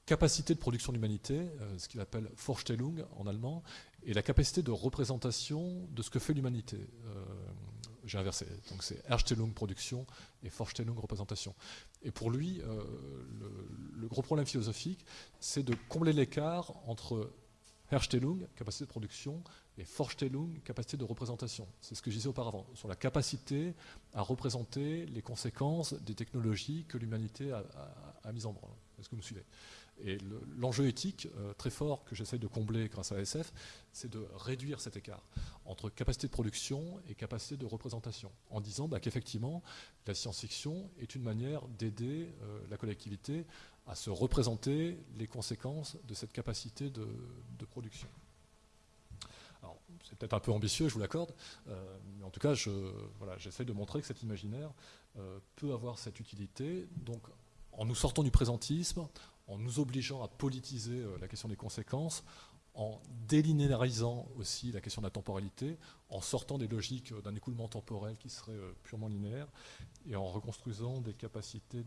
capacité de production de l'humanité, euh, ce qu'il appelle Vorstellung en allemand, et la capacité de représentation de ce que fait l'humanité. Euh, j'ai inversé, donc c'est Erstellung production et Vorstellung représentation. Et pour lui, le, gros problème philosophique, c'est de combler l'écart entre Herstellung, capacité de production, et Vorstellung, capacité de représentation. C'est ce que je disais auparavant, sur la capacité à représenter les conséquences des technologies que l'humanité a, mises en branle. Est-ce que vous me suivez Et l'enjeu éthique euh, très fort que j'essaye de combler grâce à SF, c'est de réduire cet écart entre capacité de production et capacité de représentation, en disant bah, qu'effectivement, la science-fiction est une manière d'aider euh, la collectivité à se représenter les conséquences de cette capacité de, production. C'est peut-être un peu ambitieux, je vous l'accorde, euh, mais en tout cas, j'essaie de montrer que cet imaginaire euh, peut avoir cette utilité. Donc, en nous sortant du présentisme, en nous obligeant à politiser euh, la question des conséquences, en délinéarisant aussi la question de la temporalité, en sortant des logiques d'un écoulement temporel qui serait purement linéaire, et en reconstruisant des capacités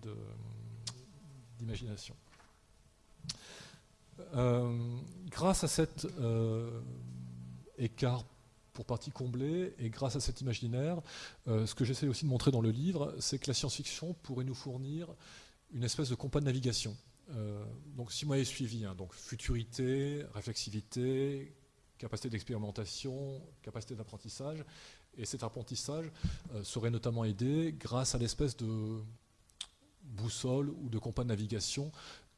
d'imagination. Grâce à cet euh, écart pour partie comblé, et grâce à cet imaginaire, euh, ce que j'essaie aussi de montrer dans le livre, c'est que la science-fiction pourrait nous fournir une espèce de compas de navigation. donc si vous m'avez suivi, hein, donc futurité, réflexivité, capacité d'expérimentation, capacité d'apprentissage, et cet apprentissage serait notamment aidé grâce à l'espèce de boussole ou de compas de navigation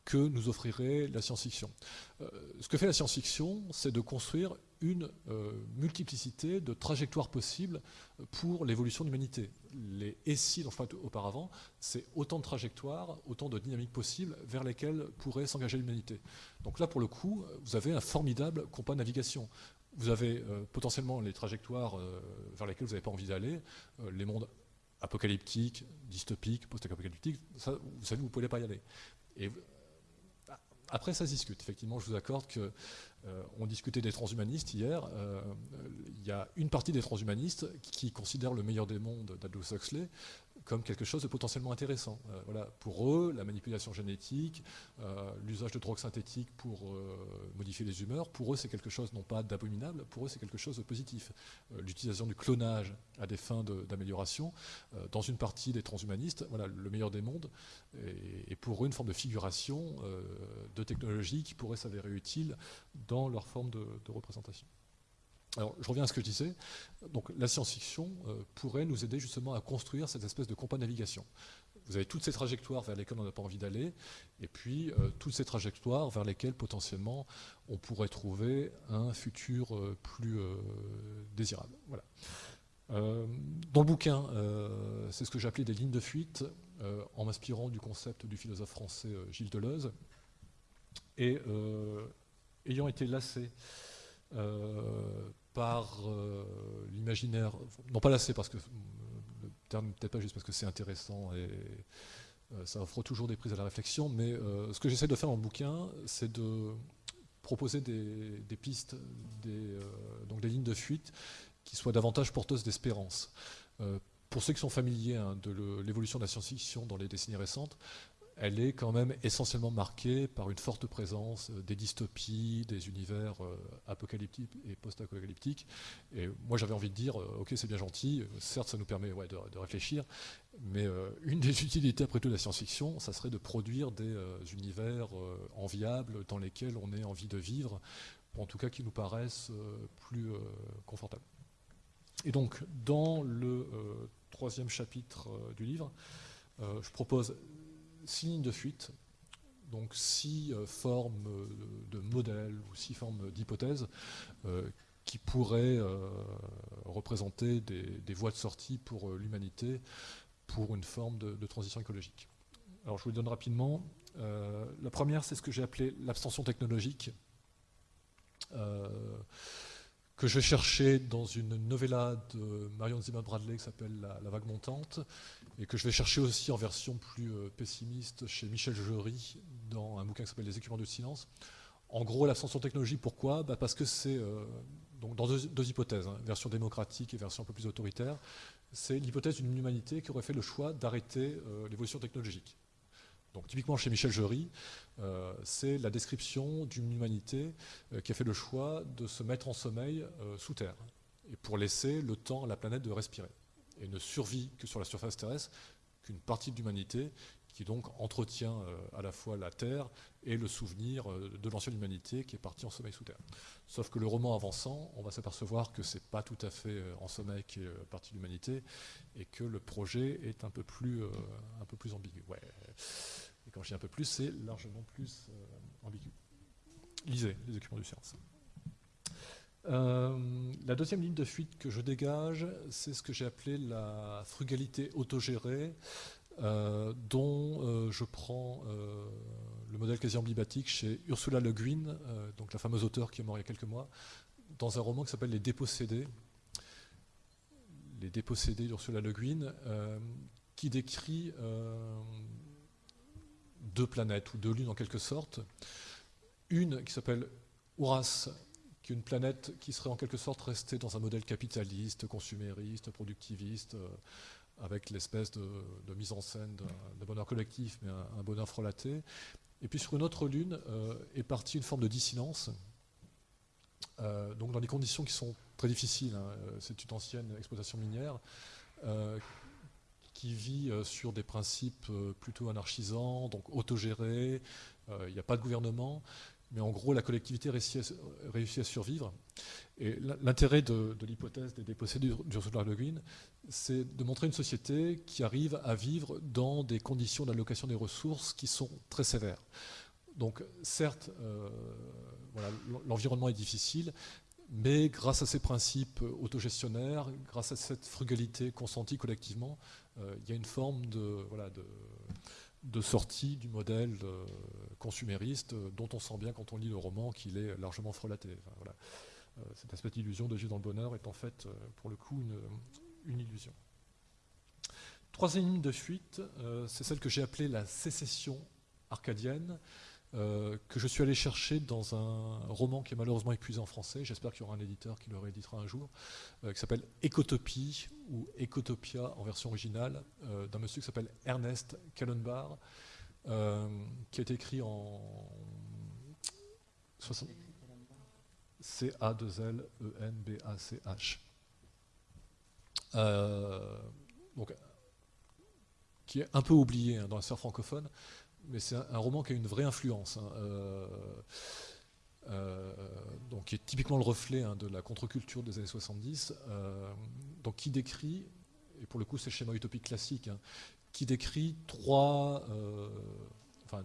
que nous offrirait la science-fiction. Euh, ce que fait la science-fiction, c'est de construire une euh, multiplicité de trajectoires possibles pour l'évolution de l'humanité. Les et si dont je parlais auparavant, c'est autant de trajectoires, autant de dynamiques possibles vers lesquelles pourrait s'engager l'humanité. Donc là, pour le coup, vous avez un formidable compas de navigation. Vous avez euh, potentiellement les trajectoires vers lesquelles vous n'avez pas envie d'aller, les mondes apocalyptique, dystopique, post-apocalyptique, ça, vous savez, vous ne pouvez pas y aller. Et après, ça se discute. Effectivement, je vous accorde que on discutait des transhumanistes hier. Il y a une partie des transhumanistes qui considèrent le meilleur des mondes d'Aldous Huxley comme quelque chose de potentiellement intéressant. Euh, voilà. Pour eux, la manipulation génétique, euh, l'usage de drogues synthétiques pour euh, modifier les humeurs, pour eux c'est quelque chose non pas d'abominable, pour eux c'est quelque chose de positif. L'utilisation du clonage à des fins d'amélioration, dans une partie des transhumanistes, voilà, le meilleur des mondes, et, pour eux une forme de figuration de technologie qui pourrait s'avérer utile dans leur forme de représentation. Alors, je reviens à ce que je disais. Donc, la science-fiction euh, pourrait nous aider justement à construire cette espèce de compas navigation. Vous avez toutes ces trajectoires vers lesquelles on n'a pas envie d'aller, et puis euh, toutes ces trajectoires vers lesquelles potentiellement on pourrait trouver un futur euh, plus désirable. Voilà. dans le bouquin, c'est ce que appelé des lignes de fuite, en m'inspirant du concept du philosophe français Gilles Deleuze, et ayant été lassé par euh, l'imaginaire, non pas lassé parce que le terme peut-être pas juste parce que c'est intéressant et euh, ça offre toujours des prises à la réflexion, mais euh, ce que j'essaie de faire le bouquin, c'est de proposer des, pistes, des, donc des lignes de fuite qui soient davantage porteuses d'espérance. pour ceux qui sont familiers hein, de l'évolution de la science-fiction dans les décennies récentes, elle est quand même essentiellement marquée par une forte présence euh, des dystopies, des univers euh, apocalyptiques et post-apocalyptiques. Et moi j'avais envie de dire, euh, ok c'est bien gentil, certes ça nous permet de, réfléchir, mais une des utilités après tout de la science-fiction, ça serait de produire des univers enviables dans lesquels on ait envie de vivre, en tout cas qui nous paraissent plus confortables. Et donc dans le troisième chapitre du livre, je propose six lignes de fuite, donc six euh, formes de modèles ou six formes d'hypothèses euh, qui pourraient euh, représenter des, voies de sortie pour l'humanité pour une forme de, transition écologique. Alors je vous les donne rapidement. la première, c'est ce que j'ai appelé l'abstention technologique que je chercher dans une novella de Marion Zimmer Bradley qui s'appelle la, vague montante, et que je vais chercher aussi en version plus euh, pessimiste chez Michel Jury dans un bouquin qui s'appelle Les équipements du silence. En gros, l'ascension technologique, pourquoi? Bah Parce que c'est, euh, donc dans deux, hypothèses, hein, version démocratique et version un peu plus autoritaire, c'est l'hypothèse d'une humanité qui aurait fait le choix d'arrêter euh, l'évolution technologique. Donc typiquement chez Michel Jury, euh, c'est la description d'une humanité euh, qui a fait le choix de se mettre en sommeil euh, sous terre, et pour laisser le temps à la planète de respirer, et ne survit que sur la surface terrestre qu'une partie de l'humanité qui donc entretient à la fois la Terre et le souvenir de l'ancienne humanité qui est partie en sommeil sous terre. Sauf que le roman avançant, on va s'apercevoir que c'est pas tout à fait en sommeil qui est partie de l'humanité et que le projet est un peu plus, un peu plus ambigu. Quand je dis un peu plus, c'est largement plus euh, ambigu. Lisez les documents du science. Euh, la deuxième ligne de fuite que je dégage, c'est ce que j'ai appelé la frugalité autogérée, euh, dont je prends le modèle quasi emblématique chez Ursula Le Guin, donc la fameuse auteure qui est morte il y a quelques mois, dans un roman qui s'appelle Les Dépossédés. Les Dépossédés d'Ursula Le Guin, qui décrit deux planètes ou deux lunes en quelque sorte. Une qui s'appelle Ouras, qui est une planète qui serait en quelque sorte restée dans un modèle capitaliste, consumériste, productiviste, euh, avec l'espèce de, mise en scène d'un bonheur collectif, mais un, bonheur frelaté. Et puis sur une autre lune euh, est partie une forme de dissidence, euh, donc dans des conditions qui sont très difficiles. Hein. C'est une ancienne exploitation minière qui vit euh, sur des principes euh, plutôt anarchisants, donc autogérés, euh, il n'y a pas de gouvernement, mais en gros la collectivité réussit à, survivre. Et l'intérêt de, l'hypothèse des dépossédés d'Ursula Le Guin, c'est de montrer une société qui arrive à vivre dans des conditions d'allocation des ressources qui sont très sévères. Donc certes, l'environnement est difficile, mais grâce à ces principes autogestionnaires, grâce à cette frugalité consentie collectivement, il y a une forme de, sortie du modèle euh, consumériste euh, dont on sent bien quand on lit le roman qu'il est largement frelaté. voilà. Cet aspect d'illusion de vivre dans le bonheur est en fait, pour le coup, une, une illusion. Troisième ligne de fuite, c'est celle que j'ai appelée la sécession arcadienne. Euh, que je suis allé chercher dans un roman qui est malheureusement épuisé en français. J'espère qu'il y aura un éditeur qui le rééditera un jour, euh, qui s'appelle Ecotopie ou Ecotopia en version originale, euh, d'un monsieur qui s'appelle Ernest Kallenbach, qui a été écrit en 60... C-A-2-L-E-N-B-A-C-H. donc, qui est un peu oublié hein, dans la sphère francophone, mais c'est un, roman qui a une vraie influence. Hein, euh, euh, donc qui est typiquement le reflet hein, de la contre-culture des années 70, euh, donc qui décrit, et pour le coup c'est le schéma utopique classique, hein, qui décrit trois, enfin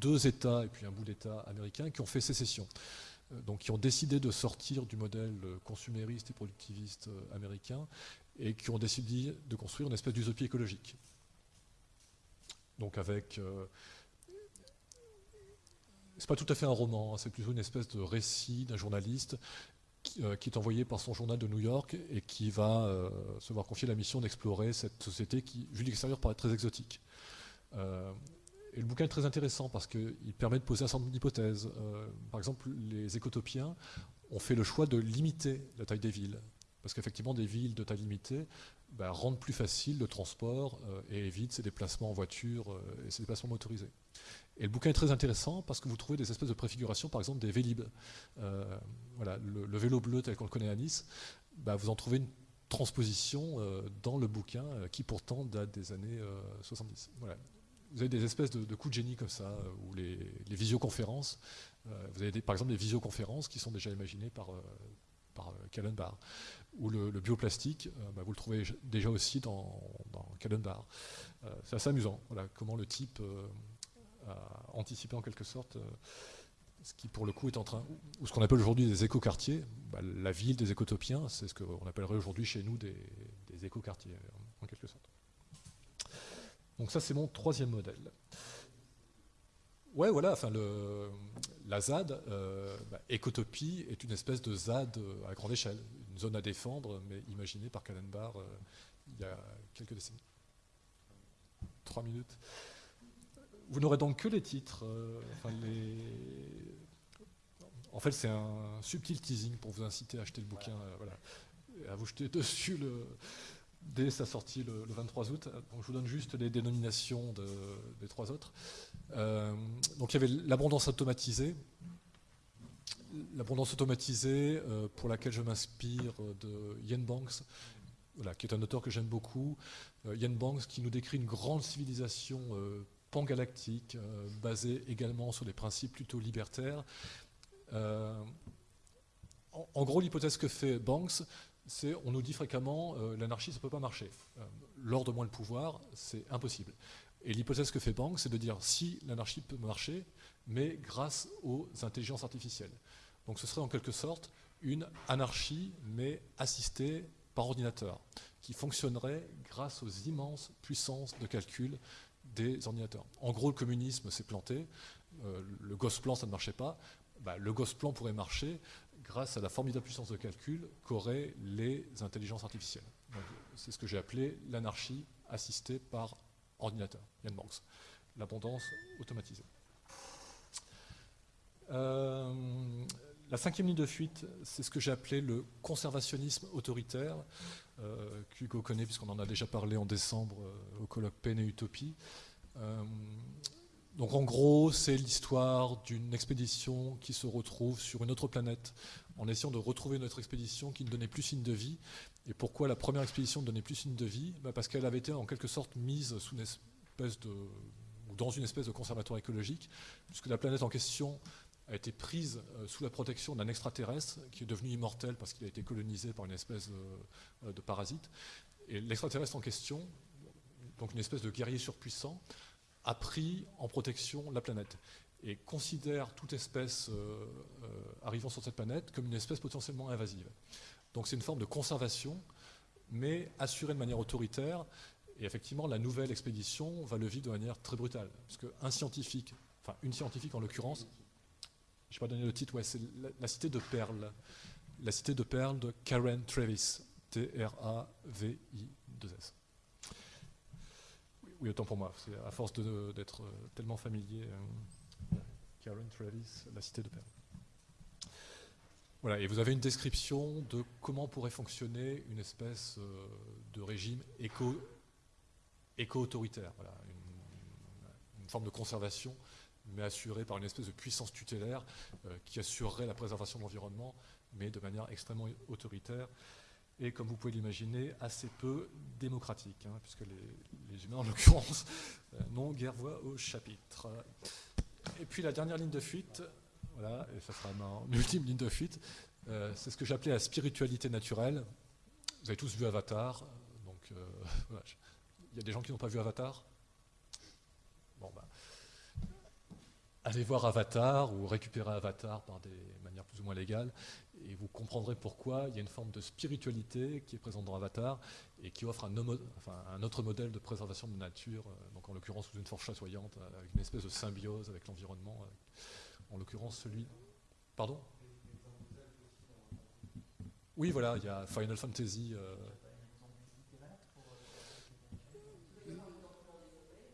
deux États et puis un bout d'État américain qui ont fait sécession, donc qui ont décidé de sortir du modèle consumériste et productiviste américain et qui ont décidé de construire une espèce d'utopie écologique donc avec... Euh, c'est pas tout à fait un roman, hein, c'est plutôt une espèce de récit d'un journaliste qui, euh, est envoyé par son journal de New York et qui va euh, se voir confier la mission d'explorer cette société qui, vu l'extérieur, paraît très exotique. et le bouquin est très intéressant parce qu'il permet de poser un certain nombre d'hypothèses. par exemple, les écotopiens ont fait le choix de limiter la taille des villes. Parce qu'effectivement, des villes de taille limitée bah, rendent plus facile le transport euh, et évitent ces déplacements en voiture euh, et ces déplacements motorisés. Et le bouquin est très intéressant parce que vous trouvez des espèces de préfigurations, par exemple des Vélib. Euh, voilà, le, vélo bleu tel qu'on le connaît à Nice, bah, vous en trouvez une transposition dans le bouquin qui pourtant date des années 70. Voilà. Vous avez des espèces de, coups de génie comme ça, ou les, visioconférences. vous avez par exemple des visioconférences qui sont déjà imaginées par, par ou le, bioplastique, euh, bah, vous le trouvez déjà aussi dans, dans Bar. Euh, c'est assez amusant, voilà, comment le type euh, a anticipé en quelque sorte ce qui pour le coup est en train, ou ce qu'on appelle aujourd'hui des écoquartiers, bah, la ville des écotopiens, c'est ce qu'on appellerait aujourd'hui chez nous des, écoquartiers, en quelque sorte. Donc ça c'est mon troisième modèle. Ouais, voilà, enfin, la ZAD, bah, Écotopie, est une espèce de ZAD à grande échelle zone à défendre, mais imaginée par Kallenbach euh, il y a quelques décennies. Trois minutes. Vous n'aurez donc que les titres. Euh, en fait, c'est un subtil teasing pour vous inciter à acheter le bouquin, euh, voilà, et à vous jeter dessus le, dès sa sortie le, 23 août. Donc, je vous donne juste les dénominations des trois autres. donc, il y avait l'abondance automatisée, l'abondance automatisée, euh, pour laquelle je m'inspire de Ian Banks, qui est un auteur que j'aime beaucoup. Euh, Ian Banks qui nous décrit une grande civilisation euh, pangalactique, basée également sur des principes plutôt libertaires. En, en, gros, l'hypothèse que fait Banks, c'est on nous dit fréquemment l'anarchie, ça ne peut pas marcher. L'ordre moins le pouvoir, c'est impossible. Et l'hypothèse que fait Banks, c'est de dire si l'anarchie peut marcher, mais grâce aux intelligences artificielles. Donc ce serait en quelque sorte une anarchie, mais assistée par ordinateur, qui fonctionnerait grâce aux immenses puissances de calcul des ordinateurs. En gros, le communisme s'est planté, euh, le Gosplan, ça ne marchait pas, bah, le Gosplan pourrait marcher grâce à la formidable puissance de calcul qu'auraient les intelligences artificielles. C'est ce que j'ai appelé l'anarchie assistée par ordinateur, Yann Banks, l'abondance automatisée. Euh, la cinquième ligne de fuite, c'est ce que j'ai appelé le conservationnisme autoritaire, euh, qu'Hugo connaît puisqu'on en a déjà parlé en décembre euh, au colloque Peine et Utopie. Euh, donc en gros, c'est l'histoire d'une expédition qui se retrouve sur une autre planète en essayant de retrouver notre expédition qui ne donnait plus signe de vie. Et pourquoi la première expédition ne donnait plus signe de vie? Bah, Parce qu'elle avait été en quelque sorte mise sous une espèce de, dans une espèce de conservatoire écologique, puisque la planète en question a été prise euh, sous la protection d'un extraterrestre qui est devenu immortel parce qu'il a été colonisé par une espèce de, de parasite. Et l'extraterrestre en question, donc une espèce de guerrier surpuissant, a pris en protection la planète et considère toute espèce euh, euh, arrivant sur cette planète comme une espèce potentiellement invasive. Donc c'est une forme de conservation, mais assurée de manière autoritaire. Et effectivement, la nouvelle expédition va le vivre de manière très brutale, parce qu'un scientifique, enfin une scientifique en l'occurrence, je n'ai pas donné le titre, ouais, c'est la, cité de Perles. La cité de Perles de Karen Travis. T-R-A-V-I-2-S. Oui, autant pour moi. C'est à force d'être tellement familier. Euh. Karen Travis, La Cité de Perles. Voilà, et vous avez une description de comment pourrait fonctionner une espèce euh, de régime éco, éco-autoritaire, une, une, forme de conservation, mais assurée par une espèce de puissance tutélaire euh, qui assurerait la préservation de l'environnement, mais de manière extrêmement autoritaire et, comme vous pouvez l'imaginer, assez peu démocratique, hein, puisque les, humains, en l'occurrence, euh, n'ont guère voix au chapitre. Et puis la dernière ligne de fuite, voilà, et ça sera ma ultime ligne de fuite, euh, c'est ce que j'appelais la spiritualité naturelle. Vous avez tous vu Avatar, donc il y a des gens qui n'ont pas vu Avatar Bon, bah, allez voir Avatar ou récupérer Avatar par des manières plus ou moins légales et vous comprendrez pourquoi il y a une forme de spiritualité qui est présente dans Avatar et qui offre un, autre modèle de préservation de nature, euh, donc en l'occurrence sous une force chassoyante, euh, avec une espèce de symbiose avec l'environnement, euh, en l'occurrence celui... Pardon? Oui, voilà, il y a Final Fantasy...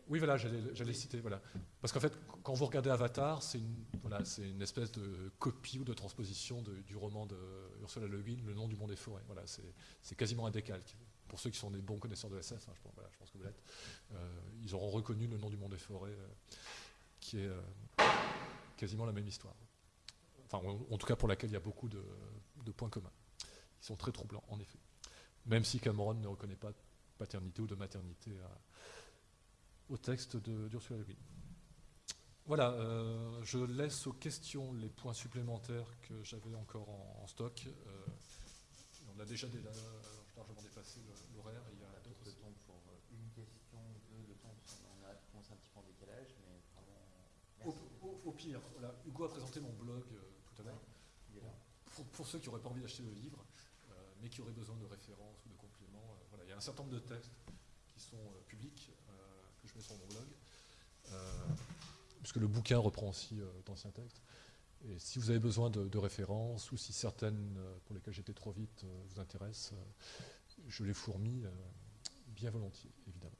Oui, voilà, j'allais citer. Voilà. Parce qu'en fait, quand vous regardez Avatar, c'est une, voilà, une espèce de copie ou de transposition du roman de Ursula Le Guin, Le nom du monde des forêts. Voilà, c'est quasiment un décalque. Pour ceux qui sont des bons connaisseurs de SF, hein, je, pense, voilà, je, pense, que vous l'êtes, euh, ils auront reconnu Le nom du monde des forêts, euh, qui est euh, quasiment la même histoire. Enfin, en, tout cas pour laquelle il y a beaucoup de, de points communs. Ils sont très troublants, en effet. Même si Cameron ne reconnaît pas de paternité ou de maternité à au texte d'Ursula Le Guin. Voilà, euh, je laisse aux questions les points supplémentaires que j'avais encore en, stock. Euh, on a déjà largement dépassé l'horaire. Il y a d'autres temps pour euh, une question, deux, le temps, on a commencé un petit peu en décalage, mais vraiment, au, au, pire, voilà, Hugo a présenté mon blog tout à l'heure. Pour, pour, ceux qui n'auraient pas envie d'acheter le livre, mais qui auraient besoin de références ou de compléments, voilà, il y a un certain nombre de textes qui sont publics je mets sur mon blog, euh, puisque le bouquin reprend aussi euh, d'anciens textes. Et si vous avez besoin de, références, ou si certaines euh, pour lesquelles j'étais trop vite vous intéressent, je les fourmis bien volontiers, évidemment.